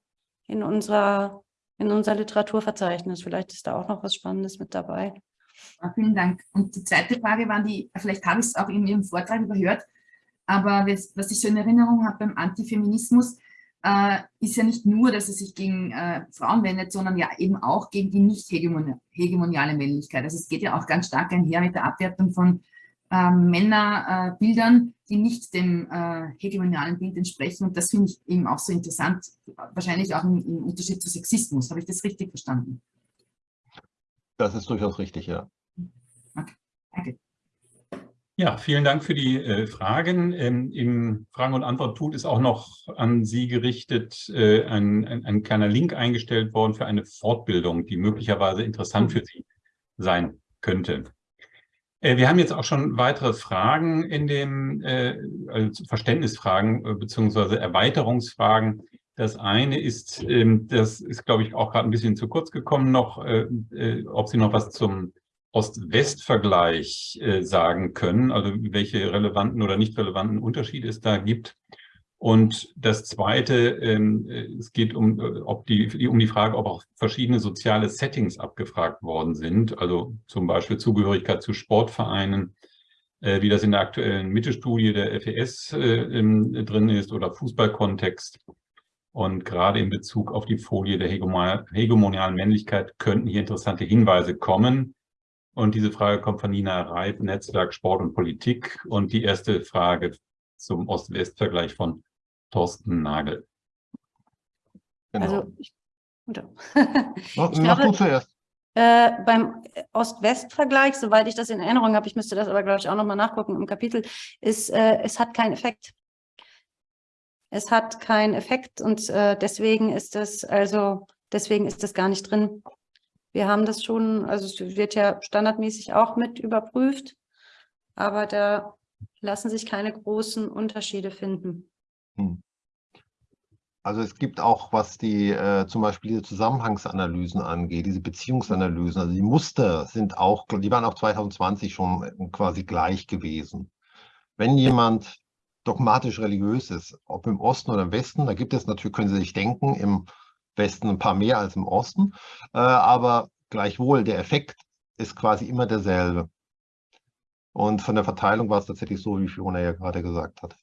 in unserer, in unser Literaturverzeichnis. Vielleicht ist da auch noch was Spannendes mit dabei. Ja, vielen Dank. Und die zweite Frage war die, vielleicht habe ich es auch in Ihrem Vortrag überhört, aber was ich so in Erinnerung habe beim Antifeminismus, äh, ist ja nicht nur, dass es sich gegen äh, Frauen wendet, sondern ja eben auch gegen die nicht hegemoni- hegemoniale Männlichkeit. Also es geht ja auch ganz stark einher mit der Abwertung von ähm, Männerbildern, die nicht dem äh, hegemonialen Bild entsprechen. Und das finde ich eben auch so interessant, wahrscheinlich auch im, im Unterschied zu Sexismus. Habe ich das richtig verstanden? Das ist durchaus richtig, ja. Danke. Ja, vielen Dank für die äh, Fragen. Ähm, Im Fragen- und Antwort-Tool ist auch noch an Sie gerichtet äh, ein, ein, ein kleiner Link eingestellt worden für eine Fortbildung, die möglicherweise interessant für Sie sein könnte. Äh, wir haben jetzt auch schon weitere Fragen in dem, äh, also Verständnisfragen äh, beziehungsweise Erweiterungsfragen. Das eine ist, ähm, das ist, glaube ich, auch gerade ein bisschen zu kurz gekommen noch, ob Sie noch was zum Ost-West-Vergleich sagen können, also welche relevanten oder nicht relevanten Unterschiede es da gibt. Und das Zweite, ähm, äh, es geht um, äh, ob die, um die Frage, ob auch verschiedene soziale Settings abgefragt worden sind, also zum Beispiel Zugehörigkeit zu Sportvereinen, äh, wie das in der aktuellen Mittelstudie der FES äh, ähm, drin ist oder Fußballkontext. Und gerade in Bezug auf die Folie der hegemonial, hegemonialen Männlichkeit könnten hier interessante Hinweise kommen. Und diese Frage kommt von Nina Reif, Netzwerk Sport und Politik. Und die erste Frage zum Ost-West-Vergleich von Thorsten Nagel. Genau. Also ich, [LAUGHS] ich glaube, du zuerst. Äh, beim Ost-West-Vergleich, soweit ich das in Erinnerung habe, ich müsste das aber, glaube ich, auch nochmal nachgucken im Kapitel, ist, äh, es hat keinen Effekt. Es hat keinen Effekt und äh, deswegen ist das, also deswegen ist das gar nicht drin. Wir haben das schon, also es wird ja standardmäßig auch mit überprüft, aber da lassen sich keine großen Unterschiede finden. Hm. Also es gibt auch, was die äh, zum Beispiel diese Zusammenhangsanalysen angeht, diese Beziehungsanalysen, also die Muster sind auch, die waren auch 2020 schon äh, quasi gleich gewesen. Wenn jemand dogmatisch religiös ist, ob im Osten oder im Westen, da gibt es natürlich, können Sie sich denken, im Westen ein paar mehr als im Osten, äh, aber gleichwohl der Effekt ist quasi immer derselbe. Und von der Verteilung war es tatsächlich so, wie Fiona ja gerade gesagt hat.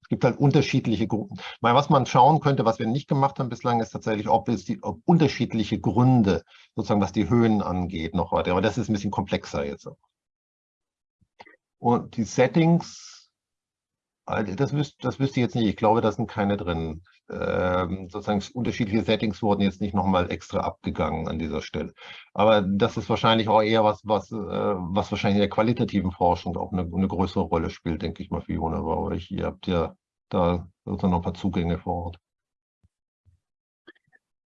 Es gibt halt unterschiedliche Gruppen. Mal, was man schauen könnte, was wir nicht gemacht haben bislang, ist tatsächlich, ob es die ob unterschiedliche Gründe, sozusagen was die Höhen angeht, noch weiter. Aber das ist ein bisschen komplexer jetzt. Und die Settings, also das, wüs das wüsste ich jetzt nicht. Ich glaube, da sind keine drin. Ähm, sozusagen unterschiedliche Settings wurden jetzt nicht nochmal extra abgegangen an dieser Stelle. Aber das ist wahrscheinlich auch eher was, was, äh, was wahrscheinlich in der qualitativen Forschung auch eine, eine größere Rolle spielt, denke ich mal, Fiona. Aber euch, ihr habt ja da sozusagen noch ein paar Zugänge vor Ort.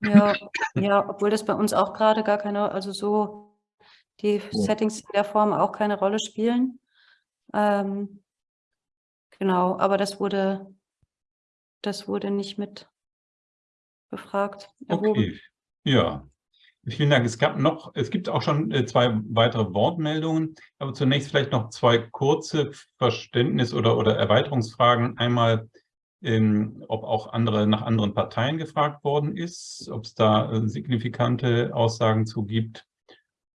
Ja, ja, obwohl das bei uns auch gerade gar keine, also so die Settings in der Form auch keine Rolle spielen. Ähm, genau, aber das wurde, das wurde nicht mit befragt. erhoben. Okay, ja. Vielen Dank. Es gab noch, es gibt auch schon äh, zwei weitere Wortmeldungen, aber zunächst vielleicht noch zwei kurze Verständnis- oder, oder Erweiterungsfragen. Einmal, ähm, ob auch andere nach anderen Parteien gefragt worden ist, ob es da äh, signifikante Aussagen zu gibt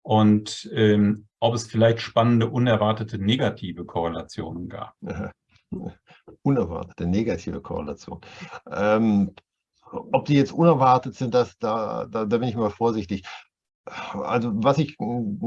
und ähm, ob es vielleicht spannende, unerwartete negative Korrelationen gab. [LAUGHS] Unerwartete negative Korrelation. Ähm, ob die jetzt unerwartet sind, das, da, da, da bin ich mal vorsichtig. Also was ich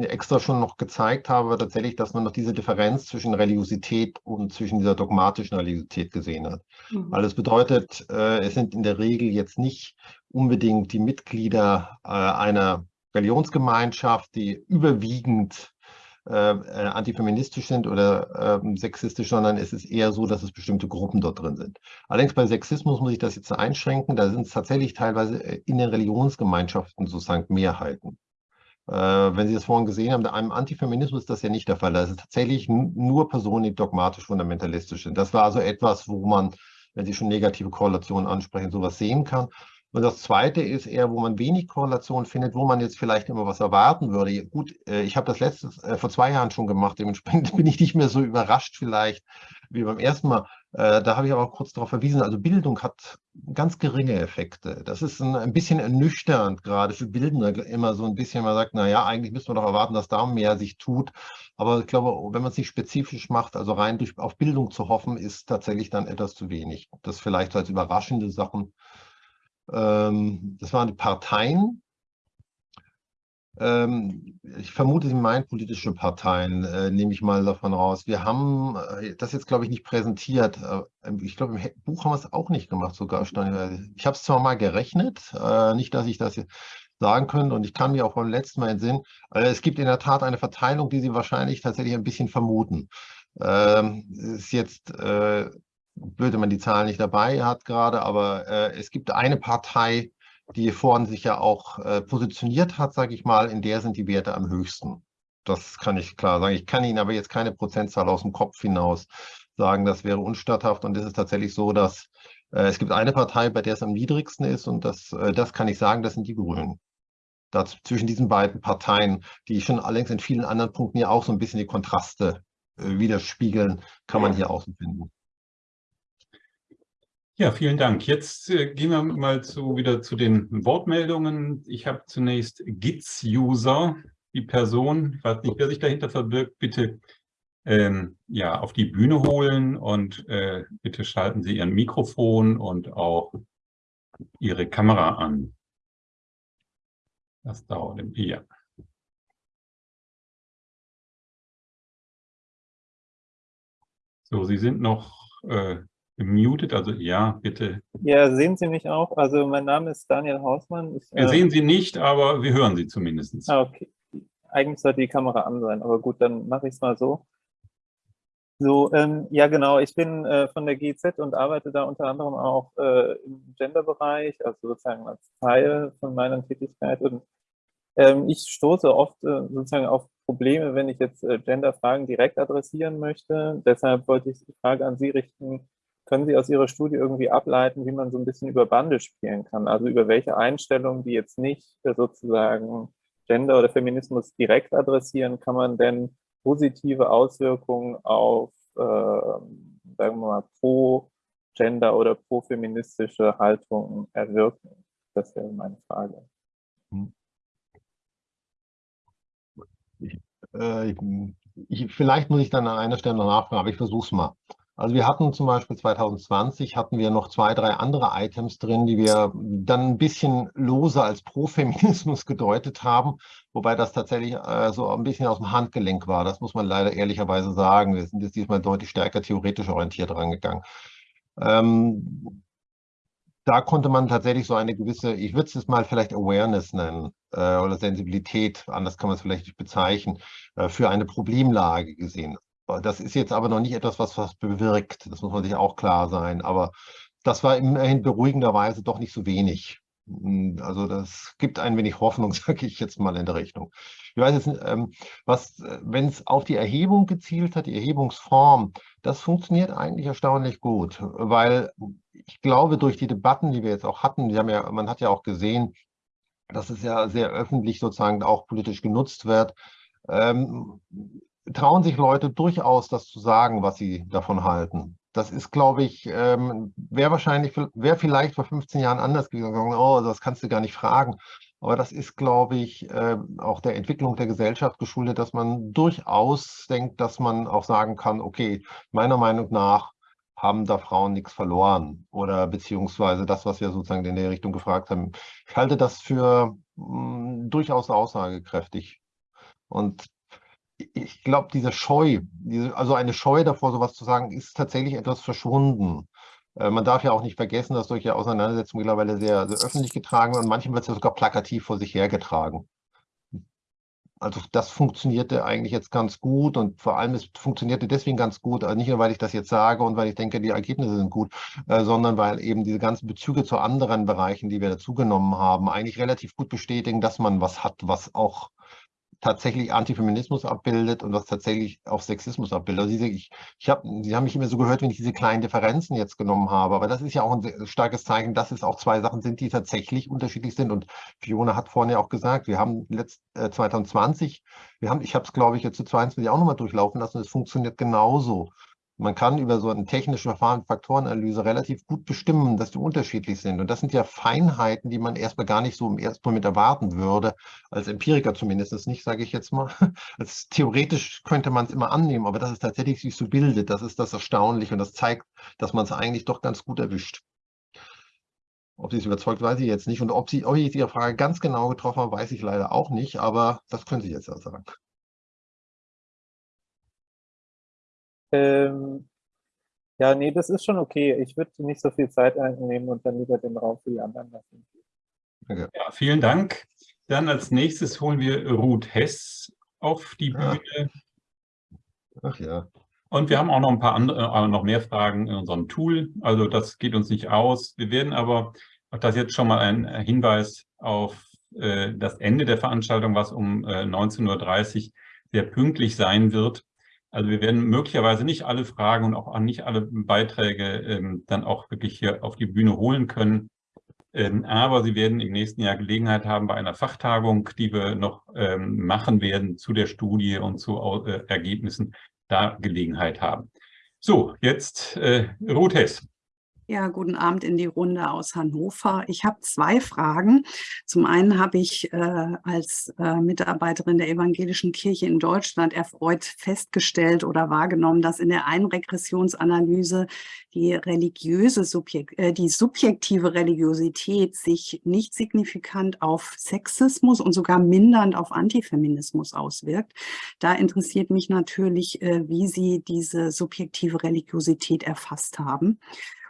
extra schon noch gezeigt habe, war tatsächlich, dass man noch diese Differenz zwischen Religiosität und zwischen dieser dogmatischen Religiosität gesehen hat. Mhm. Weil das bedeutet, äh, es sind in der Regel jetzt nicht unbedingt die Mitglieder äh, einer Religionsgemeinschaft, die überwiegend äh, äh, antifeministisch sind oder äh, sexistisch, sondern es ist eher so, dass es bestimmte Gruppen dort drin sind. Allerdings bei Sexismus muss ich das jetzt einschränken, da sind es tatsächlich teilweise äh, in den Religionsgemeinschaften sozusagen Mehrheiten. Äh, wenn Sie das vorhin gesehen haben, einem Antifeminismus ist das ja nicht der Fall. Da ist tatsächlich nur Personen, die dogmatisch fundamentalistisch sind. Das war also etwas, wo man, wenn Sie schon negative Korrelationen ansprechen, sowas sehen kann. Und das Zweite ist eher, wo man wenig Korrelation findet, wo man jetzt vielleicht immer was erwarten würde. Gut, äh, ich habe das letztes äh, vor zwei Jahren schon gemacht, dementsprechend [LAUGHS] bin ich nicht mehr so überrascht vielleicht wie beim ersten Mal. Äh, da habe ich aber auch kurz darauf verwiesen, also Bildung hat ganz geringe Effekte. Das ist ein, ein bisschen ernüchternd, gerade für Bildende, immer so ein bisschen, man sagt, naja, eigentlich müssen wir doch erwarten, dass da mehr sich tut. Aber ich glaube, wenn man es nicht spezifisch macht, also rein durch, auf Bildung zu hoffen, ist tatsächlich dann etwas zu wenig. Das vielleicht so als überraschende Sachen ähm, das waren die Parteien. Ähm, ich vermute, Sie meinen politische Parteien, äh, nehme ich mal davon raus. Wir haben äh, das jetzt, glaube ich, nicht präsentiert. Äh, ich glaube, im Buch haben wir es auch nicht gemacht, sogar. Ich habe es zwar mal gerechnet, nicht, dass ich das sagen könnte und ich kann mir auch beim letzten Mal entsinnen, es gibt in der Tat eine Verteilung, die Sie wahrscheinlich tatsächlich ein bisschen vermuten. Ähm, ist jetzt blöd, wenn man die Zahlen nicht dabei hat gerade, aber äh, es gibt eine Partei, die vorhin sich ja auch äh, positioniert hat, sage ich mal, in der sind die Werte am höchsten. Das kann ich klar sagen. Ich kann Ihnen aber jetzt keine Prozentzahl aus dem Kopf hinaus sagen, das wäre unstatthaft. Und es ist tatsächlich so, dass äh, es gibt eine Partei, bei der es am niedrigsten ist und das, äh, das kann ich sagen, das sind die Grünen. Das, zwischen diesen beiden Parteien, die schon allerdings in vielen anderen Punkten ja auch so ein bisschen die Kontraste äh, widerspiegeln, kann man hier außen finden. Ja, vielen Dank. Jetzt äh, gehen wir mal zu, wieder zu den Wortmeldungen. Ich habe zunächst GITS-User, die Person, ich weiß nicht, wer sich dahinter verbirgt, bitte ähm, ja, auf die Bühne holen und äh, bitte schalten Sie Ihren Mikrofon und auch Ihre Kamera an. Das dauert im ja. So, Sie sind noch äh, gemutet, also ja, bitte. Ja, sehen Sie mich auch? Also mein Name ist Daniel Hausmann. Ich, wir äh, sehen Sie nicht, aber wir hören Sie zumindest. Ah, okay. Eigentlich sollte die Kamera an sein, aber gut, dann mache ich es mal so. So, ähm, ja genau, ich bin äh, von der GZ und arbeite da unter anderem auch äh, im Gender-Bereich, also sozusagen als Teil von meiner Tätigkeit. Und ähm, ich stoße oft äh, sozusagen auf Probleme, wenn ich jetzt äh, Gender-Fragen direkt adressieren möchte. Deshalb wollte ich die Frage an Sie richten, können Sie aus Ihrer Studie irgendwie ableiten, wie man so ein bisschen über Bande spielen kann? Also über welche Einstellungen, die jetzt nicht sozusagen Gender oder Feminismus direkt adressieren, kann man denn positive Auswirkungen auf, äh, sagen wir mal, pro-Gender oder pro-feministische Haltungen erwirken? Das wäre meine Frage. Ich, äh, ich, vielleicht muss ich dann an einer Stelle nachfragen, aber ich versuche es mal. Also wir hatten zum Beispiel 2020 hatten wir noch zwei, drei andere Items drin, die wir dann ein bisschen loser als Pro-Feminismus [LAUGHS] gedeutet haben, wobei das tatsächlich äh, so ein bisschen aus dem Handgelenk war. Das muss man leider ehrlicherweise sagen. Wir sind jetzt diesmal deutlich stärker theoretisch orientiert rangegangen. Ähm, da konnte man tatsächlich so eine gewisse, ich würde es jetzt mal vielleicht Awareness nennen äh, oder Sensibilität, anders kann man es vielleicht nicht bezeichnen, äh, für eine Problemlage gesehen. Das ist jetzt aber noch nicht etwas, was was bewirkt. Das muss man sich auch klar sein. Aber das war immerhin beruhigenderweise doch nicht so wenig. Hm, also das gibt ein wenig Hoffnung, [LAUGHS] sage ich jetzt mal in der Richtung. Ich weiß jetzt, ähm, was, wenn es auf die Erhebung gezielt hat, die Erhebungsform, das funktioniert eigentlich erstaunlich gut, weil ich glaube, durch die Debatten, die wir jetzt auch hatten, ja, man hat ja auch gesehen, dass es ja sehr öffentlich sozusagen auch politisch genutzt wird, ähm, trauen sich Leute durchaus, das zu sagen, was sie davon halten. Das ist, glaube ich, ähm, wäre wahrscheinlich, wäre vielleicht vor 15 Jahren anders gegangen. Oh, das kannst du gar nicht fragen. Aber das ist, glaube ich, äh, auch der Entwicklung der Gesellschaft geschuldet, dass man durchaus denkt, dass man auch sagen kann, okay, meiner Meinung nach haben da Frauen nichts verloren oder beziehungsweise das, was wir sozusagen in der Richtung gefragt haben. Ich halte das für mm, durchaus aussagekräftig. Und ich glaube, diese Scheu, diese, also eine Scheu davor, sowas zu sagen, ist tatsächlich etwas verschwunden. Äh, man darf ja auch nicht vergessen, dass solche Auseinandersetzungen mittlerweile sehr, sehr öffentlich getragen werden und manchmal wird es ja sogar plakativ vor sich hergetragen. also das funktionierte eigentlich jetzt ganz gut und vor allem es funktionierte deswegen ganz gut, also nicht nur, weil ich das jetzt sage und weil ich denke, die Ergebnisse sind gut, äh, sondern weil eben diese ganzen Bezüge zu anderen Bereichen, die wir dazugenommen haben, eigentlich relativ gut bestätigen, dass man was hat, was auch tatsächlich Antifeminismus abbildet und was tatsächlich auch Sexismus abbildet. Also ich, ich hab, Sie haben mich immer so gehört, wenn ich diese kleinen Differenzen jetzt genommen habe, aber das ist ja auch ein starkes Zeichen, dass es auch zwei Sachen sind, die tatsächlich unterschiedlich sind. Und Fiona hat vorhin ja auch gesagt, wir haben letzt, äh, 2020, wir haben, ich habe es glaube ich jetzt zu 22 auch nochmal durchlaufen lassen, es funktioniert genauso. Man kann über so ein technisches Verfahren, Faktorenanalyse relativ gut bestimmen, dass die unterschiedlich sind. Und das sind ja Feinheiten, die man erstmal gar nicht so im ersten Moment erwarten würde, als Empiriker zumindest nicht, sage ich jetzt mal. [LAUGHS] Als theoretisch könnte man es immer annehmen, aber dass es tatsächlich sich so bildet, das ist das Erstaunliche und das zeigt, dass man es eigentlich doch ganz gut erwischt. Ob sie es überzeugt, weiß ich jetzt nicht. Und ob, sie, ob ich Ihre Frage ganz genau getroffen habe, weiß ich leider auch nicht, aber das können Sie jetzt ja sagen. Ähm, ja, nee, das ist schon okay. Ich würde nicht so viel Zeit einnehmen und dann lieber den Raum für die anderen lassen. Okay. Ja, vielen Dank. Dann als nächstes holen wir Ruth Hess auf die Bühne. Ach ja. Und wir haben auch noch ein paar andere, äh, noch mehr Fragen in unserem Tool. Also das geht uns nicht aus. Wir werden aber, auch das jetzt schon mal ein Hinweis auf äh, das Ende der Veranstaltung, was um äh, 19.30 Uhr sehr pünktlich sein wird. Also wir werden möglicherweise nicht alle Fragen und auch nicht alle Beiträge ähm, dann auch wirklich hier auf die Bühne holen können. Ähm, aber Sie werden im nächsten Jahr Gelegenheit haben, bei einer Fachtagung, die wir noch ähm, machen werden zu der Studie und zu äh, Ergebnissen, da Gelegenheit haben. So, jetzt äh, Ruth Hess. Ja, guten Abend in die Runde aus Hannover. Ich habe zwei Fragen. Zum einen habe ich äh, als äh, Mitarbeiterin der Evangelischen Kirche in Deutschland erfreut festgestellt oder wahrgenommen, dass in der Einregressionsanalyse die religiöse Subjekt, äh, die subjektive Religiosität sich nicht signifikant auf Sexismus und sogar mindernd auf Antifeminismus auswirkt. Da interessiert mich natürlich, äh, wie Sie diese subjektive Religiosität erfasst haben.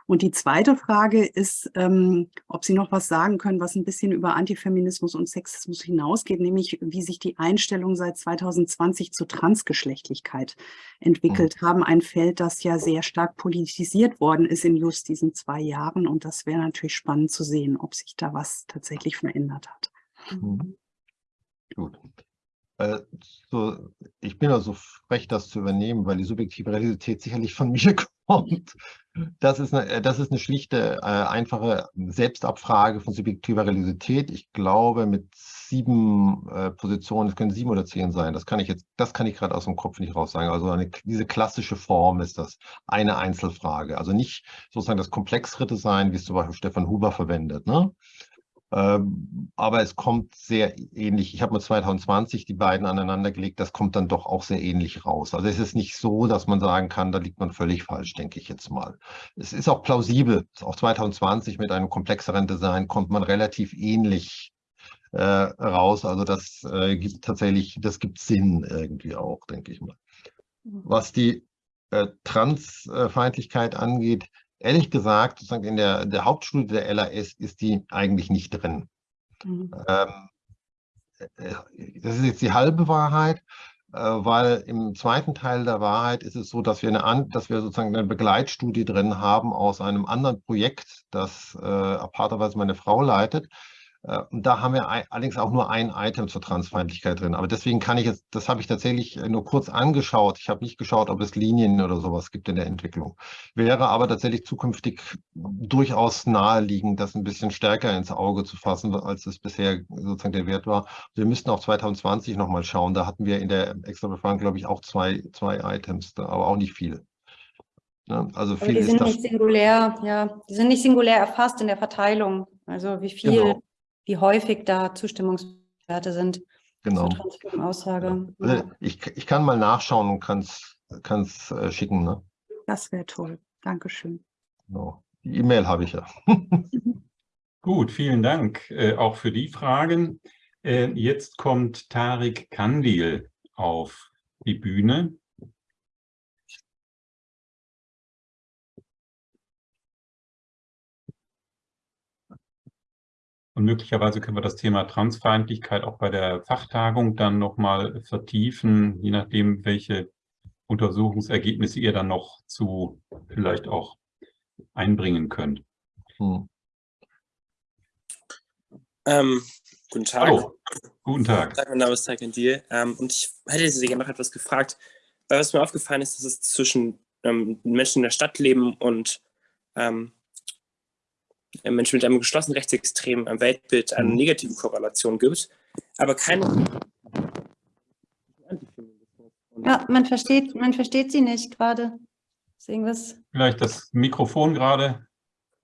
Und die zweite Frage ist, ähm, ob Sie noch was sagen können, was ein bisschen über Antifeminismus und Sexismus hinausgeht, nämlich wie sich die Einstellungen seit 2020 zur Transgeschlechtlichkeit entwickelt mhm. haben. Ein Feld, das ja sehr stark politisiert worden ist in just diesen zwei Jahren. Und das wäre natürlich spannend zu sehen, ob sich da was tatsächlich verändert hat. Mhm. Gut. Äh, so, ich bin also frech, das zu übernehmen, weil die subjektive Realität sicherlich von [LAUGHS] mir kommt. Das ist eine, das ist eine schlichte, äh, einfache Selbstabfrage von subjektiver Religiosität. Ich glaube, mit sieben äh, Positionen, es können sieben oder zehn sein, das kann ich jetzt, das kann ich gerade aus dem Kopf nicht raus sagen. Also eine, diese klassische Form ist das, eine Einzelfrage. Also nicht sozusagen das komplexere Design, wie es zum Beispiel Stefan Huber verwendet, ne? Ähm, aber es kommt sehr ähnlich. Ich habe mal 2020 die beiden aneinander gelegt. Das kommt dann doch auch sehr ähnlich raus. Also es ist nicht so, dass man sagen kann, da liegt man völlig falsch, denke ich jetzt mal. Es ist auch plausibel. Auch 2020 mit einem komplexeren Design kommt man relativ ähnlich äh, raus. Also das äh, gibt tatsächlich, das gibt Sinn irgendwie auch, denke ich mal. Mhm. Was die äh, Transfeindlichkeit angeht, ehrlich gesagt, sozusagen in der, der Hauptstudie der LAS ist die eigentlich nicht drin. Mhm. Ähm, äh, das ist jetzt die halbe Wahrheit, äh, weil im zweiten Teil der Wahrheit ist es so, dass wir, eine, dass wir sozusagen eine Begleitstudie drin haben aus einem anderen Projekt, das äh, aparterweise meine Frau leitet, und da haben wir allerdings auch nur ein Item zur Transfeindlichkeit drin. Aber deswegen kann ich jetzt, das habe ich tatsächlich nur kurz angeschaut. Ich habe nicht geschaut, ob es Linien oder sowas gibt in der Entwicklung. Wäre aber tatsächlich zukünftig durchaus naheliegend, das ein bisschen stärker ins Auge zu fassen, als es bisher sozusagen der Wert war. Wir müssten auch 2020 nochmal schauen. Da hatten wir in der extra Befragung, glaube ich, auch zwei, zwei Items, aber auch nicht viele. Ja, also viel die sind nicht singulär, ja, die sind nicht singulär erfasst in der Verteilung. Also wie viel genau wie häufig da Zustimmungswerte sind genau. zur Aussage. Ja. Also ich, ich kann mal nachschauen und kann es äh, schicken. Ne? Das wäre toll. Dankeschön. Genau. Die E-Mail habe ich ja. [LAUGHS] Gut, vielen Dank äh, auch für die Fragen. Äh, jetzt kommt Tarik Kandil auf die Bühne. Und möglicherweise können wir das Thema Transfeindlichkeit auch bei der Fachtagung dann nochmal vertiefen, je nachdem, welche Untersuchungsergebnisse ihr dann noch zu vielleicht auch einbringen könnt. Hm. Ähm, guten Tag. Hallo, guten Tag. Tag mein Name ist Tag Deal. Ähm, und ich hätte Sie gerne noch etwas gefragt, weil was mir aufgefallen ist, dass es zwischen ähm, Menschen in der Stadt leben und ähm, Menschen mit einem geschlossenen rechtsextremen Weltbild eine mhm. negative Korrelation gibt, aber keine Ja, man versteht, man versteht sie nicht gerade. Ist irgendwas? Vielleicht das Mikrofon gerade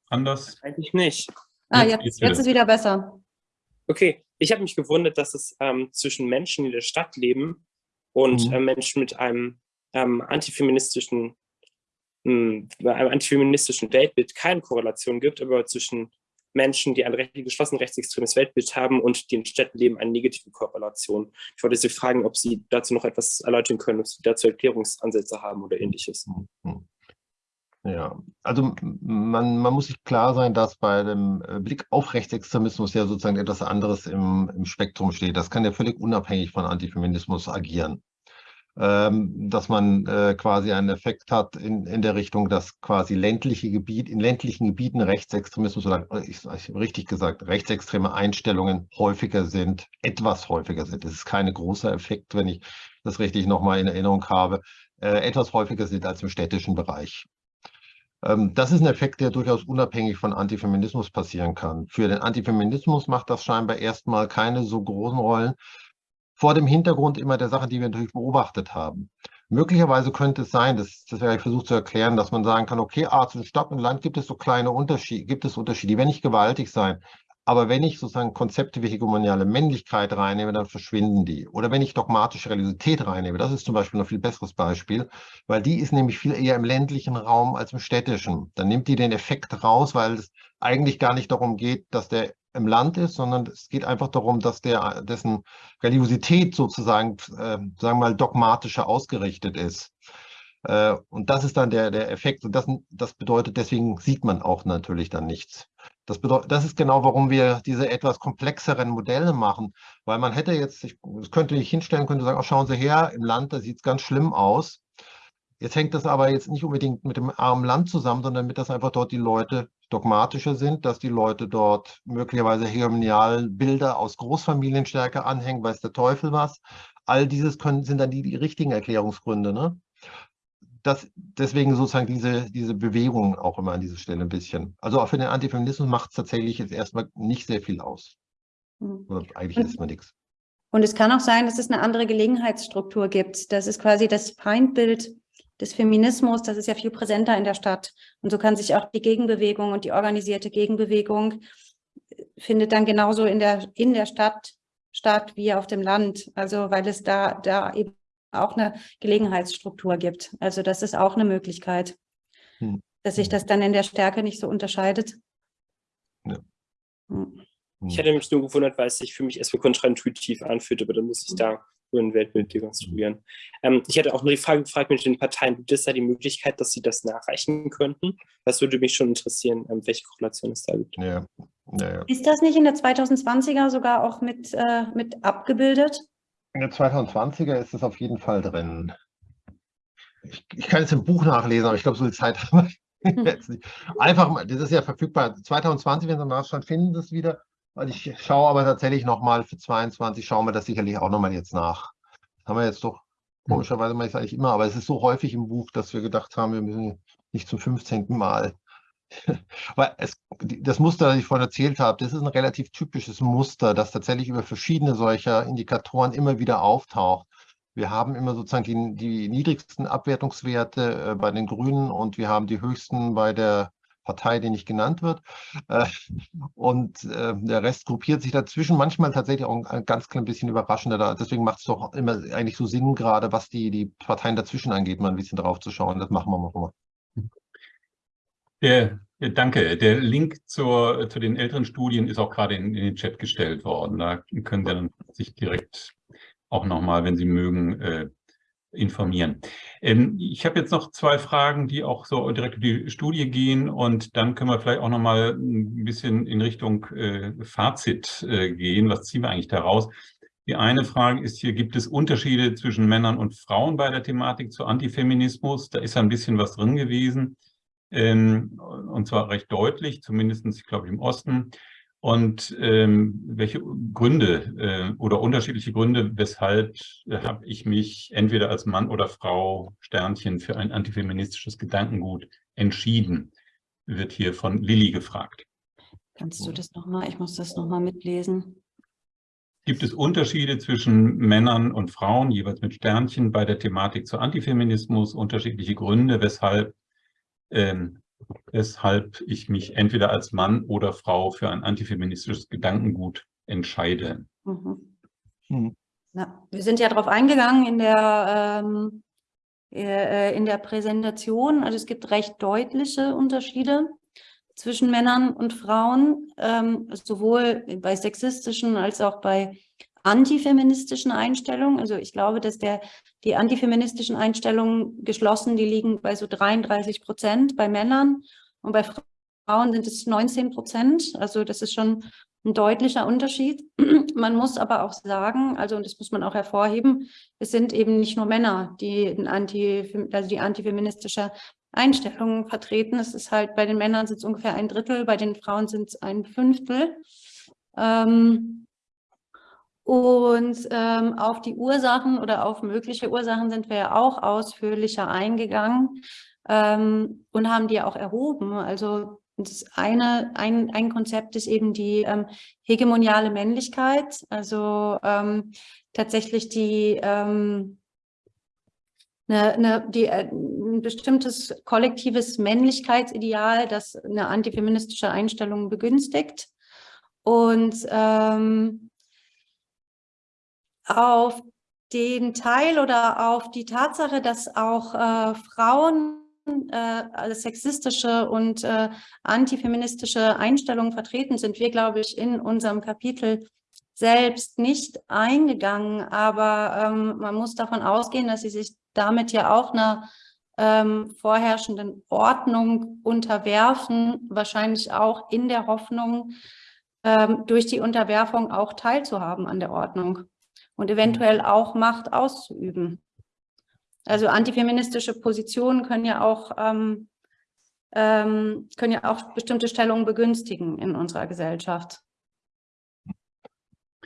anders? Eigentlich nicht. Ah, jetzt, jetzt, jetzt ist wieder besser. Okay, ich habe mich gewundert, dass es ähm, zwischen Menschen, die in der Stadt leben und mhm. äh, Menschen mit einem ähm, antifeministischen bei einem antifeministischen Weltbild keine Korrelation gibt, aber zwischen Menschen, die ein recht, geschlossen rechtsextremes Weltbild haben und die in Städten leben, eine negative Korrelation. Ich wollte Sie fragen, ob Sie dazu noch etwas erläutern können, ob Sie dazu Erklärungsansätze haben oder ähnliches. Ja, also man, man muss sich klar sein, dass bei dem Blick auf Rechtsextremismus ja sozusagen etwas anderes im, im Spektrum steht. Das kann ja völlig unabhängig von Antifeminismus agieren dass man äh, quasi einen Effekt hat in, in der Richtung, dass quasi ländliche Gebiet, in ländlichen Gebieten Rechtsextremismus oder äh, ich, ich richtig gesagt, rechtsextreme Einstellungen häufiger sind, etwas häufiger sind. Das ist kein großer Effekt, wenn ich das richtig nochmal in Erinnerung habe, äh, etwas häufiger sind als im städtischen Bereich. Ähm, das ist ein Effekt, der durchaus unabhängig von Antifeminismus passieren kann. Für den Antifeminismus macht das scheinbar erstmal keine so großen Rollen, vor dem Hintergrund immer der Sachen, die wir natürlich beobachtet haben. Möglicherweise könnte es sein, das, das werde ich versucht zu erklären, dass man sagen kann, okay, ah, zwischen Stadt und Land gibt es so kleine Unterschiede, gibt es Unterschiede, die werden nicht gewaltig sein. Aber wenn ich sozusagen Konzepte wie hegemoniale Männlichkeit reinnehme, dann verschwinden die. Oder wenn ich dogmatische Religiosität reinnehme, das ist zum Beispiel ein viel besseres Beispiel, weil die ist nämlich viel eher im ländlichen Raum als im städtischen. Dann nimmt die den Effekt raus, weil es eigentlich gar nicht darum geht, dass der im Land ist, sondern es geht einfach darum, dass der, dessen Religiosität sozusagen, äh, sagen wir mal, dogmatischer ausgerichtet ist. Äh, und das ist dann der, der Effekt. Und das, das bedeutet, deswegen sieht man auch natürlich dann nichts. Das, bedeutet, das ist genau, warum wir diese etwas komplexeren Modelle machen, weil man hätte jetzt, ich könnte ich hinstellen, könnte sagen, oh, schauen Sie her, im Land, da sieht es ganz schlimm aus. Jetzt hängt das aber jetzt nicht unbedingt mit dem armen Land zusammen, sondern damit das einfach dort die Leute dogmatischer sind, dass die Leute dort möglicherweise hegemonial Bilder aus Großfamilien stärker anhängen, weiß der Teufel was. All dieses können, sind dann die, die richtigen Erklärungsgründe. Ne? Das, deswegen sozusagen diese, diese Bewegung auch immer an dieser Stelle ein bisschen. Also auch für den Antifeminismus macht es tatsächlich jetzt erstmal nicht sehr viel aus. Hm. Oder eigentlich ist man nichts. Und es kann auch sein, dass es eine andere Gelegenheitsstruktur gibt. Das ist quasi das Feindbild des Feminismus, das ist ja viel präsenter in der Stadt. Und so kann sich auch die Gegenbewegung und die organisierte Gegenbewegung äh, findet dann genauso in der, in der Stadt statt wie auf dem Land. Also weil es da, da eben auch eine Gelegenheitsstruktur gibt. Also das ist auch eine Möglichkeit, hm. dass sich das dann in der Stärke nicht so unterscheidet. Ja. Hm. Ich hätte mich nur gewundert, weil es sich für mich erstmal kontraintuitiv anfühlt, aber dann muss ich hm. da ein Weltbild dekonstruieren. Ähm, ich hätte auch nur die Frage gefragt mit den Parteien, gibt es da die Möglichkeit, dass sie das nachreichen könnten? Das würde mich schon interessieren, ähm, welche Korrelation es da gibt. Ja. Ja, ja. Ist das nicht in der 2020er sogar auch mit, äh, mit abgebildet? In der 2020er ist es auf jeden Fall drin. Ich, ich kann es im Buch nachlesen, aber ich glaube, so viel Zeit haben wir [LAUGHS] jetzt nicht. Einfach mal, das ist ja verfügbar. 2020, wenn Sie nachschauen, finden Sie es wieder. Und ich schaue aber tatsächlich nochmal für 22, schauen wir das sicherlich auch nochmal jetzt nach. Das haben wir jetzt doch, hm. komischerweise mache ich es eigentlich immer, aber es ist so häufig im Buch, dass wir gedacht haben, wir müssen nicht zum 15. Mal. [LAUGHS] Weil es, das Muster, das ich vorhin erzählt habe, das ist ein relativ typisches Muster, das tatsächlich über verschiedene solcher Indikatoren immer wieder auftaucht. Wir haben immer sozusagen die, die niedrigsten Abwertungswerte äh, bei den Grünen und wir haben die höchsten bei der Partei, die nicht genannt wird. Äh, und äh, der Rest gruppiert sich dazwischen, manchmal tatsächlich auch ein ganz klein bisschen überraschender. Deswegen macht es doch immer eigentlich so Sinn, gerade was die, die Parteien dazwischen angeht, mal ein bisschen drauf zu schauen. Das machen wir mal. Der, danke. Der Link zur, zu den älteren Studien ist auch gerade in, in den Chat gestellt worden. Da können Sie dann sich direkt auch nochmal, wenn Sie mögen, äh, informieren. Ähm, ich habe jetzt noch zwei Fragen, die auch so direkt in die Studie gehen und dann können wir vielleicht auch noch mal ein bisschen in Richtung äh, Fazit äh, gehen. Was ziehen wir eigentlich daraus? Die eine Frage ist hier, gibt es Unterschiede zwischen Männern und Frauen bei der Thematik zu Antifeminismus? Da ist ein bisschen was drin gewesen, ähm, und zwar recht deutlich, zumindest, ich glaube, im Osten. Und ähm, welche Gründe äh, oder unterschiedliche Gründe, weshalb äh, habe ich mich entweder als Mann oder Frau Sternchen für ein antifeministisches Gedankengut entschieden, wird hier von Lilly gefragt. Kannst du das nochmal, ich muss das nochmal mitlesen. Gibt es Unterschiede zwischen Männern und Frauen, jeweils mit Sternchen, bei der Thematik zu Antifeminismus, unterschiedliche Gründe, weshalb ähm, weshalb ich mich entweder als Mann oder Frau für ein antifeministisches Gedankengut entscheide. Mhm. Mhm. Ja, wir sind ja darauf eingegangen in der, ähm, äh, in der Präsentation. Also es gibt recht deutliche Unterschiede zwischen Männern und Frauen, ähm, sowohl bei sexistischen als auch bei antifeministischen Einstellungen. Also ich glaube, dass der, die antifeministischen Einstellungen geschlossen, die liegen bei so 33 Prozent bei Männern und bei Frauen sind es 19 Prozent. Also das ist schon ein deutlicher Unterschied. [CLEARS THROAT] Man muss aber auch sagen, also und das muss man auch hervorheben, es sind eben nicht nur Männer, die, Anti, also die antifeministische Einstellungen vertreten. Es ist halt, bei den Männern sind es ungefähr ein Drittel, bei den Frauen sind es ein Fünftel. Ähm, und ähm, auf die Ursachen oder auf mögliche Ursachen sind wir ja auch ausführlicher eingegangen ähm, und haben die auch erhoben. Also das eine, ein, ein Konzept ist eben die ähm, hegemoniale Männlichkeit, also ähm, tatsächlich die, ähm, eine, eine, die äh, ein bestimmtes kollektives Männlichkeitsideal, das eine antifeministische Einstellung begünstigt. Und ähm, auf den Teil oder auf die Tatsache, dass auch äh, Frauen äh, sexistische und äh, antifeministische Einstellungen vertreten sind, wir, glaube ich, in unserem Kapitel selbst nicht eingegangen, aber ähm, man muss davon ausgehen, dass sie sich damit ja auch einer ähm, vorherrschenden Ordnung unterwerfen, wahrscheinlich auch in der Hoffnung, ähm, durch die Unterwerfung auch teilzuhaben an der Ordnung und eventuell auch Macht auszuüben. Also antifeministische Positionen können ja auch, ähm, ähm, können ja auch bestimmte Stellungen begünstigen in unserer Gesellschaft.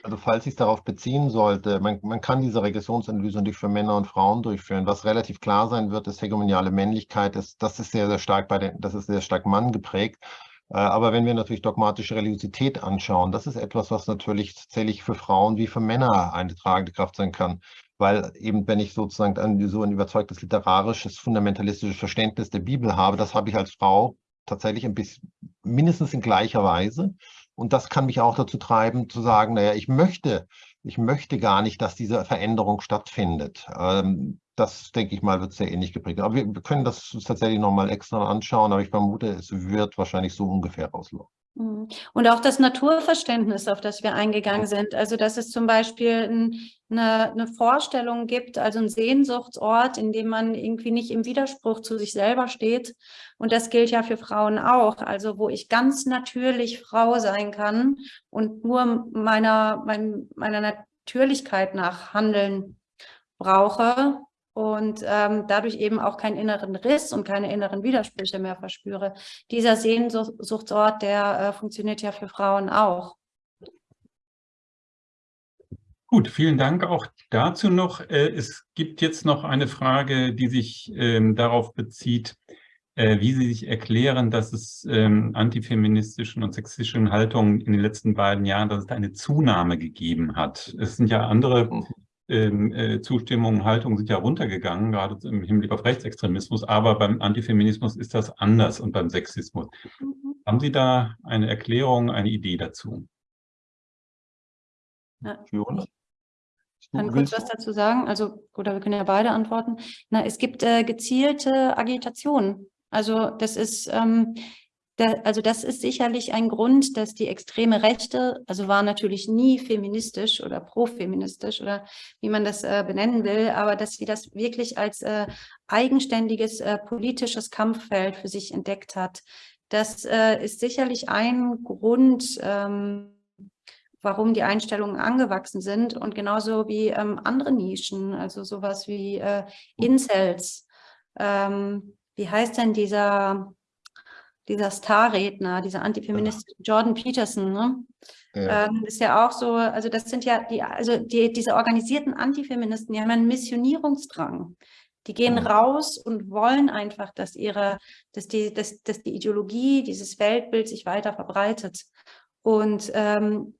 Also falls ich es darauf beziehen sollte, man, man kann diese Regressionsanalyse natürlich für Männer und Frauen durchführen. Was relativ klar sein wird, ist hegemoniale Männlichkeit. Ist, das ist sehr, sehr stark bei den, das ist sehr stark Mann geprägt. Äh, aber wenn wir natürlich dogmatische Religiosität anschauen, das ist etwas, was natürlich tatsächlich für Frauen wie für Männer eine tragende Kraft sein kann. Weil eben, wenn ich sozusagen so ein überzeugtes literarisches, fundamentalistisches Verständnis der Bibel habe, das habe ich als Frau tatsächlich ein bisschen, mindestens in gleicher Weise. Und das kann mich auch dazu treiben, zu sagen, naja, ich möchte, ich möchte gar nicht, dass diese Veränderung stattfindet. Ähm, das, denke ich mal, wird sehr ähnlich geprägt. Aber wir, können das tatsächlich nochmal extra anschauen, aber ich vermute, es wird wahrscheinlich so ungefähr rauslaufen. Mhm. Und auch das Naturverständnis, auf das wir eingegangen sind. Also, dass es zum Beispiel eine, eine, Vorstellung gibt, also ein Sehnsuchtsort, in dem man irgendwie nicht im Widerspruch zu sich selber steht. Und das gilt ja für Frauen auch. Also, wo ich ganz natürlich Frau sein kann und nur meiner, mein, meiner Natürlichkeit nach handeln brauche und ähm, dadurch eben auch keinen inneren Riss und keine inneren Widersprüche mehr verspüre. Dieser Sehnsuchtsort, der äh, funktioniert ja für Frauen auch. Gut, vielen Dank auch dazu noch. Äh, es gibt jetzt noch eine Frage, die sich ähm, darauf bezieht, äh, wie Sie sich erklären, dass es ähm, antifeministischen und sexistischen Haltungen in den letzten beiden Jahren, dass es da eine Zunahme gegeben hat. Es sind ja andere mhm ähm, äh, Zustimmung und Haltung sind ja runtergegangen, gerade im Hinblick auf Rechtsextremismus, aber beim Antifeminismus ist das anders und beim Sexismus. Mhm. Haben Sie da eine Erklärung, eine Idee dazu? Ja. Ich kann kurz was dazu sagen, also oder wir können ja beide antworten. Na, es gibt äh, gezielte Agitation. Also das ist, ähm, der, also das ist sicherlich ein Grund, dass die extreme Rechte, also war natürlich nie feministisch oder profeministisch oder wie man das äh, benennen will, aber dass sie das wirklich als äh, eigenständiges äh, politisches Kampffeld für sich entdeckt hat. Das äh, ist sicherlich ein Grund, ähm, warum die Einstellungen angewachsen sind und genauso wie ähm, andere Nischen, also sowas wie äh, Incels. Ähm, wie heißt denn dieser dieser Starredner, dieser Antifeminist Jordan Peterson, ne? Ja. Ähm, ist ja auch so, also das sind ja die, also die, diese organisierten Antifeministen, die haben einen Missionierungsdrang. Die gehen mhm. raus und wollen einfach, dass ihre, dass die, dass, dass die Ideologie, dieses Weltbild sich weiter verbreitet. Und ähm,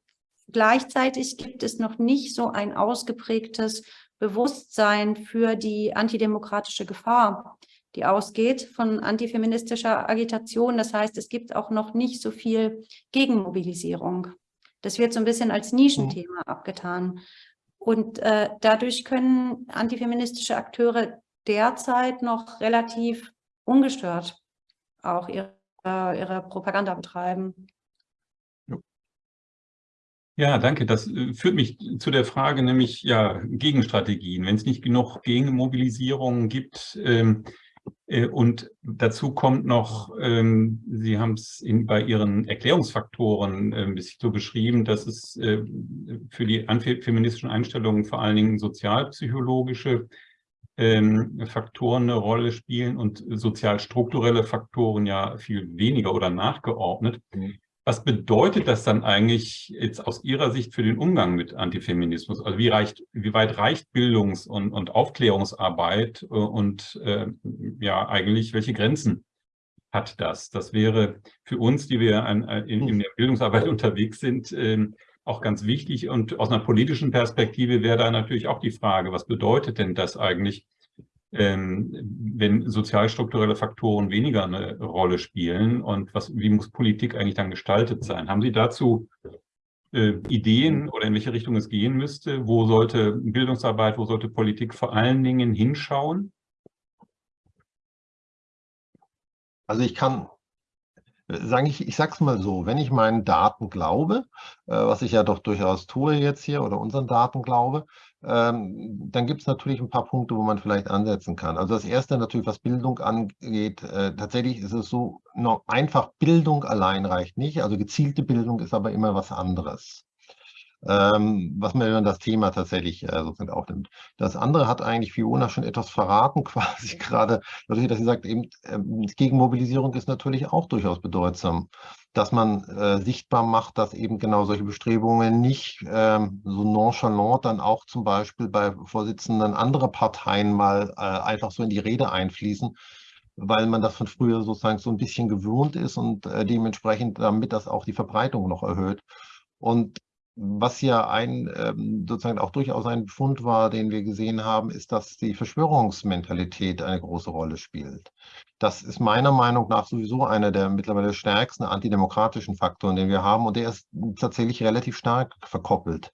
gleichzeitig gibt es noch nicht so ein ausgeprägtes Bewusstsein für die antidemokratische Gefahr die ausgeht von antifeministischer Agitation. Das heißt, es gibt auch noch nicht so viel Gegenmobilisierung. Das wird so ein bisschen als Nischenthema abgetan. Und äh, dadurch können antifeministische Akteure derzeit noch relativ ungestört auch ihre, ihre Propaganda betreiben. Ja, danke. Das äh, führt mich zu der Frage, nämlich ja Gegenstrategien. Wenn es nicht genug Gegenmobilisierung gibt, ähm, äh, und dazu kommt noch, ähm, Sie haben es bei Ihren Erklärungsfaktoren äh, ein bisschen so beschrieben, dass es äh, für die antifeministischen Einstellungen vor allen Dingen sozialpsychologische ähm, Faktoren eine Rolle spielen und sozialstrukturelle Faktoren ja viel weniger oder nachgeordnet. Mhm. Was bedeutet das dann eigentlich jetzt aus Ihrer Sicht für den Umgang mit Antifeminismus? Also wie, reicht, wie weit reicht Bildungs- und, und Aufklärungsarbeit äh, und äh, ja eigentlich welche Grenzen hat das? Das wäre für uns, die wir an, in, in, der Bildungsarbeit [LAUGHS] unterwegs sind, äh, auch ganz wichtig. Und aus einer politischen Perspektive wäre da natürlich auch die Frage, was bedeutet denn das eigentlich wenn sozialstrukturelle Faktoren weniger eine Rolle spielen und was, wie muss Politik eigentlich dann gestaltet sein? Haben Sie dazu äh, Ideen oder in welche Richtung es gehen müsste? Wo sollte Bildungsarbeit, wo sollte Politik vor allen Dingen hinschauen? Also ich kann sagen, ich, ich sage es mal so, wenn ich meinen Daten glaube, äh, was ich ja doch durchaus tue jetzt hier oder unseren Daten glaube, ähm, dann gibt es natürlich ein paar Punkte, wo man vielleicht ansetzen kann. Also das erste natürlich, was Bildung angeht, äh, tatsächlich ist es so, noch einfach Bildung allein reicht nicht. Also gezielte Bildung ist aber immer was anderes. Ähm, was mir dann das Thema tatsächlich äh, sozusagen aufnimmt. Das andere hat eigentlich Fiona schon etwas verraten, [LAUGHS] quasi gerade, dadurch, dass sie sagt, eben ähm, Gegenmobilisierung ist natürlich auch durchaus bedeutsam dass man äh, sichtbar macht, dass eben genau solche Bestrebungen nicht ähm, so nonchalant dann auch zum Beispiel bei Vorsitzenden anderer Parteien mal äh, einfach so in die Rede einfließen, weil man das von früher sozusagen so ein bisschen gewohnt ist und dementsprechend damit das auch die Verbreitung noch erhöht. Und was ja ein ähm, sozusagen auch durchaus ein Befund war, den wir gesehen haben, ist, dass die Verschwörungsmentalität eine große Rolle spielt. Das ist meiner Meinung nach sowieso einer der mittlerweile stärksten antidemokratischen Faktoren, den wir haben und der ist tatsächlich relativ stark verkoppelt.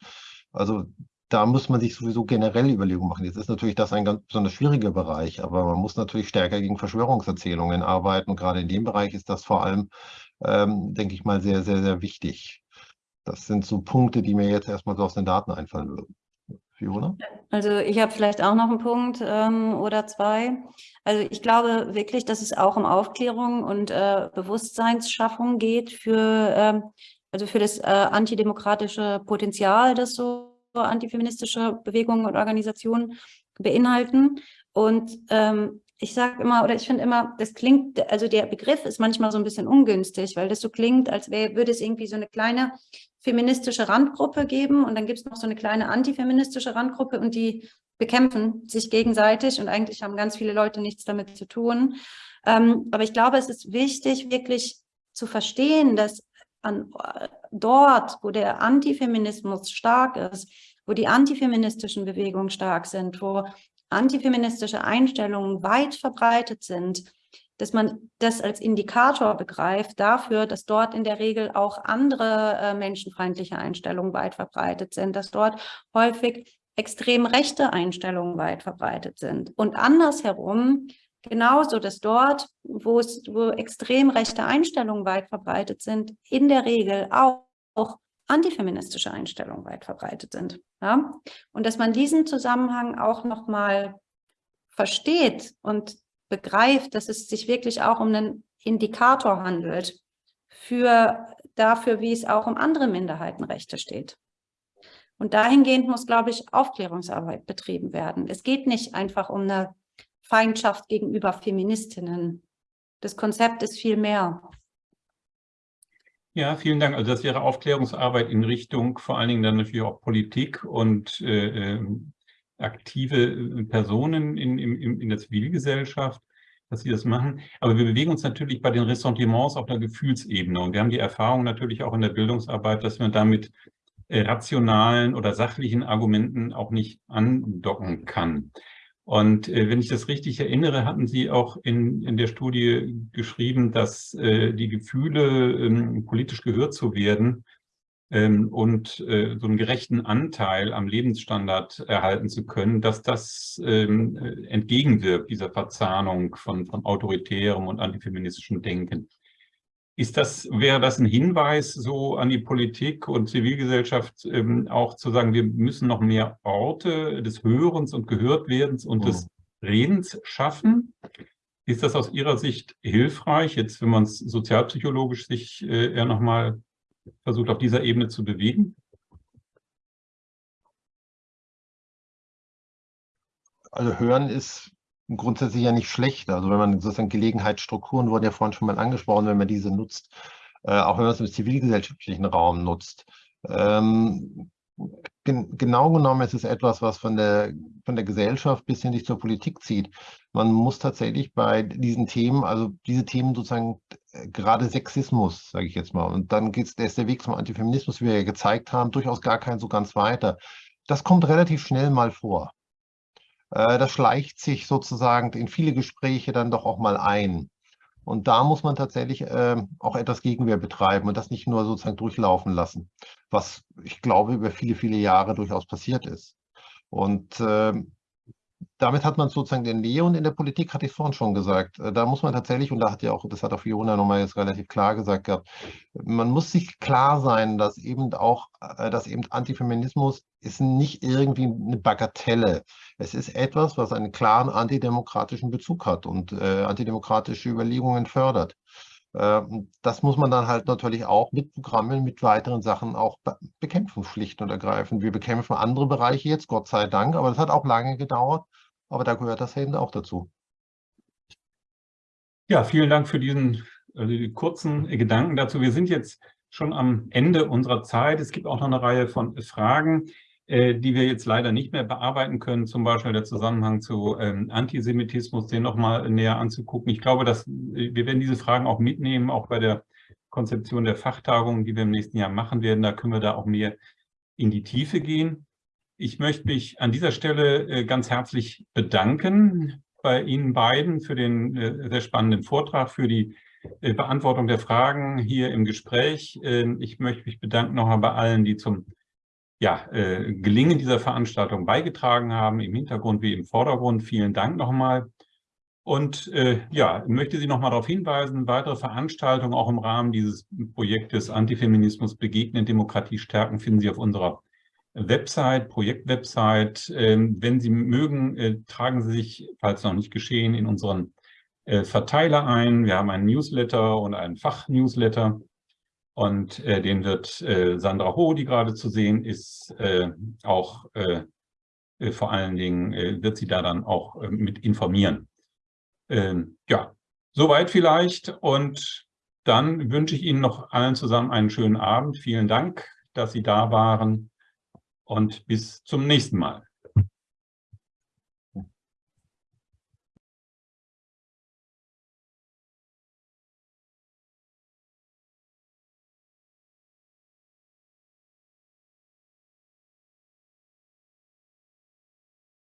Also da muss man sich sowieso generell Überlegungen machen. Jetzt ist natürlich das ein ganz besonders schwieriger Bereich, aber man muss natürlich stärker gegen Verschwörungserzählungen arbeiten. Und gerade in dem Bereich ist das vor allem, ähm, denke ich mal, sehr, sehr, sehr wichtig. Das sind so Punkte, die mir jetzt erstmal so aus den Daten einfallen würden. Fiona? Also ich habe vielleicht auch noch einen Punkt ähm, oder zwei. Also ich glaube wirklich, dass es auch um Aufklärung und äh, Bewusstseinsschaffung geht für, ähm, also für das äh, antidemokratische Potenzial, das so antifeministische Bewegungen und Organisationen beinhalten. Und ähm, ich sage immer, oder ich finde immer, das klingt, also der Begriff ist manchmal so ein bisschen ungünstig, weil das so klingt, als wär, würde es irgendwie so eine kleine feministische Randgruppe geben und dann gibt es noch so eine kleine antifeministische Randgruppe und die bekämpfen sich gegenseitig und eigentlich haben ganz viele Leute nichts damit zu tun. Ähm, aber ich glaube, es ist wichtig, wirklich zu verstehen, dass an, dort, wo der Antifeminismus stark ist, wo die antifeministischen Bewegungen stark sind, wo antifeministische Einstellungen weit verbreitet sind, dass man das als Indikator begreift dafür, dass dort in der Regel auch andere äh, menschenfeindliche Einstellungen weit verbreitet sind, dass dort häufig extrem rechte Einstellungen weit verbreitet sind. Und andersherum Genauso, dass dort, wo es wo extrem rechte Einstellungen weit verbreitet sind, in der Regel auch, auch antifeministische Einstellungen weit verbreitet sind. Ja? Und dass man diesen Zusammenhang auch nochmal versteht und begreift, dass es sich wirklich auch um einen Indikator handelt für dafür, wie es auch um andere Minderheitenrechte steht. Und dahingehend muss, glaube ich, Aufklärungsarbeit betrieben werden. Es geht nicht einfach um eine Feindschaft gegenüber Feministinnen. Das Konzept ist viel mehr. Ja, vielen Dank. Also das wäre Aufklärungsarbeit in Richtung vor allen Dingen dann natürlich auch Politik und äh, ähm, aktive äh, Personen in, in, in der Zivilgesellschaft, dass sie das machen. Aber wir bewegen uns natürlich bei den Ressentiments auf der Gefühlsebene. Und wir haben die Erfahrung natürlich auch in der Bildungsarbeit, dass man damit äh, rationalen oder sachlichen Argumenten auch nicht andocken kann. Und äh, wenn ich das richtig erinnere, hatten Sie auch in, in der Studie geschrieben, dass äh, die Gefühle, ähm, politisch gehört zu werden ähm, und äh, so einen gerechten Anteil am Lebensstandard erhalten zu können, dass das ähm, äh, entgegenwirkt, dieser Verzahnung von, von autoritärem und antifeministischem Denken. Ist das, wäre das ein Hinweis so an die Politik und Zivilgesellschaft, ähm, auch zu sagen, wir müssen noch mehr Orte des Hörens und Gehörtwerdens und mhm. des Redens schaffen? Ist das aus Ihrer Sicht hilfreich, jetzt wenn man es sozialpsychologisch sich äh, eher nochmal versucht, auf dieser Ebene zu bewegen? Also Hören ist grundsätzlich ja nicht schlecht. Also wenn man sozusagen Gelegenheitsstrukturen wurden ja vorhin schon mal angesprochen, wenn man diese nutzt, äh, auch wenn man es im zivilgesellschaftlichen Raum nutzt. Ähm, gen genau genommen ist es etwas, was von der, von der Gesellschaft bis hin zur Politik zieht. Man muss tatsächlich bei diesen Themen, also diese Themen sozusagen äh, gerade Sexismus, sage ich jetzt mal, und dann geht es, der Weg zum Antifeminismus, wie wir ja gezeigt haben, durchaus gar kein so ganz weiter. Das kommt relativ schnell mal vor. Äh, das schleicht sich sozusagen in viele Gespräche dann doch auch mal ein. Und da muss man tatsächlich äh, auch etwas Gegenwehr betreiben und das nicht nur sozusagen durchlaufen lassen, was ich glaube über viele, viele Jahre durchaus passiert ist. Und äh, damit hat man sozusagen den und in der Politik, hatte ich vorhin schon gesagt, äh, da muss man tatsächlich, und da hat ja auch, das hat auch Fiona nochmal jetzt relativ klar gesagt gehabt, man muss sich klar sein, dass eben auch, äh, dass eben Antifeminismus ist nicht irgendwie eine Bagatelle. Es ist etwas, was einen klaren antidemokratischen Bezug hat und äh, antidemokratische Überlegungen fördert. Äh, das muss man dann halt natürlich auch mit Programmen, mit weiteren Sachen auch bekämpfen, schlicht und ergreifend. Wir bekämpfen andere Bereiche jetzt, Gott sei Dank, aber das hat auch lange gedauert. Aber da gehört das eben auch dazu. Ja, vielen Dank für diesen die kurzen Gedanken dazu. Wir sind jetzt schon am Ende unserer Zeit. Es gibt auch noch eine Reihe von Fragen, äh, die wir jetzt leider nicht mehr bearbeiten können. Zum Beispiel der Zusammenhang zu ähm, Antisemitismus, den nochmal näher anzugucken. Ich glaube, dass äh, wir werden diese Fragen auch mitnehmen, auch bei der Konzeption der Fachtagung, die wir im nächsten Jahr machen werden. Da können wir da auch mehr in die Tiefe gehen. Ich möchte mich an dieser Stelle äh, ganz herzlich bedanken bei Ihnen beiden für den äh, sehr spannenden Vortrag, für die äh, Beantwortung der Fragen hier im Gespräch. Ähm, ich möchte mich bedanken nochmal bei allen, die zum ja, Gelingen dieser Veranstaltung beigetragen haben, im Hintergrund wie im Vordergrund. Vielen Dank nochmal. Und äh, ja, möchte Sie nochmal darauf hinweisen, weitere Veranstaltungen auch im Rahmen dieses Projektes Antifeminismus begegnen, Demokratie stärken, finden Sie auf unserer Website, Projektwebsite. Ähm, wenn Sie mögen, äh, tragen Sie sich, falls noch nicht geschehen, in unseren äh, Verteiler ein. Wir haben einen Newsletter und einen Fachnewsletter. Und äh, den wird Sandra Ho, die gerade zu sehen ist, auch vor allen Dingen, wird sie da dann auch mit informieren. Ähm, ja, soweit vielleicht. Und dann wünsche ich Ihnen noch allen zusammen einen schönen Abend. Vielen Dank, dass Sie da waren und bis zum nächsten Mal.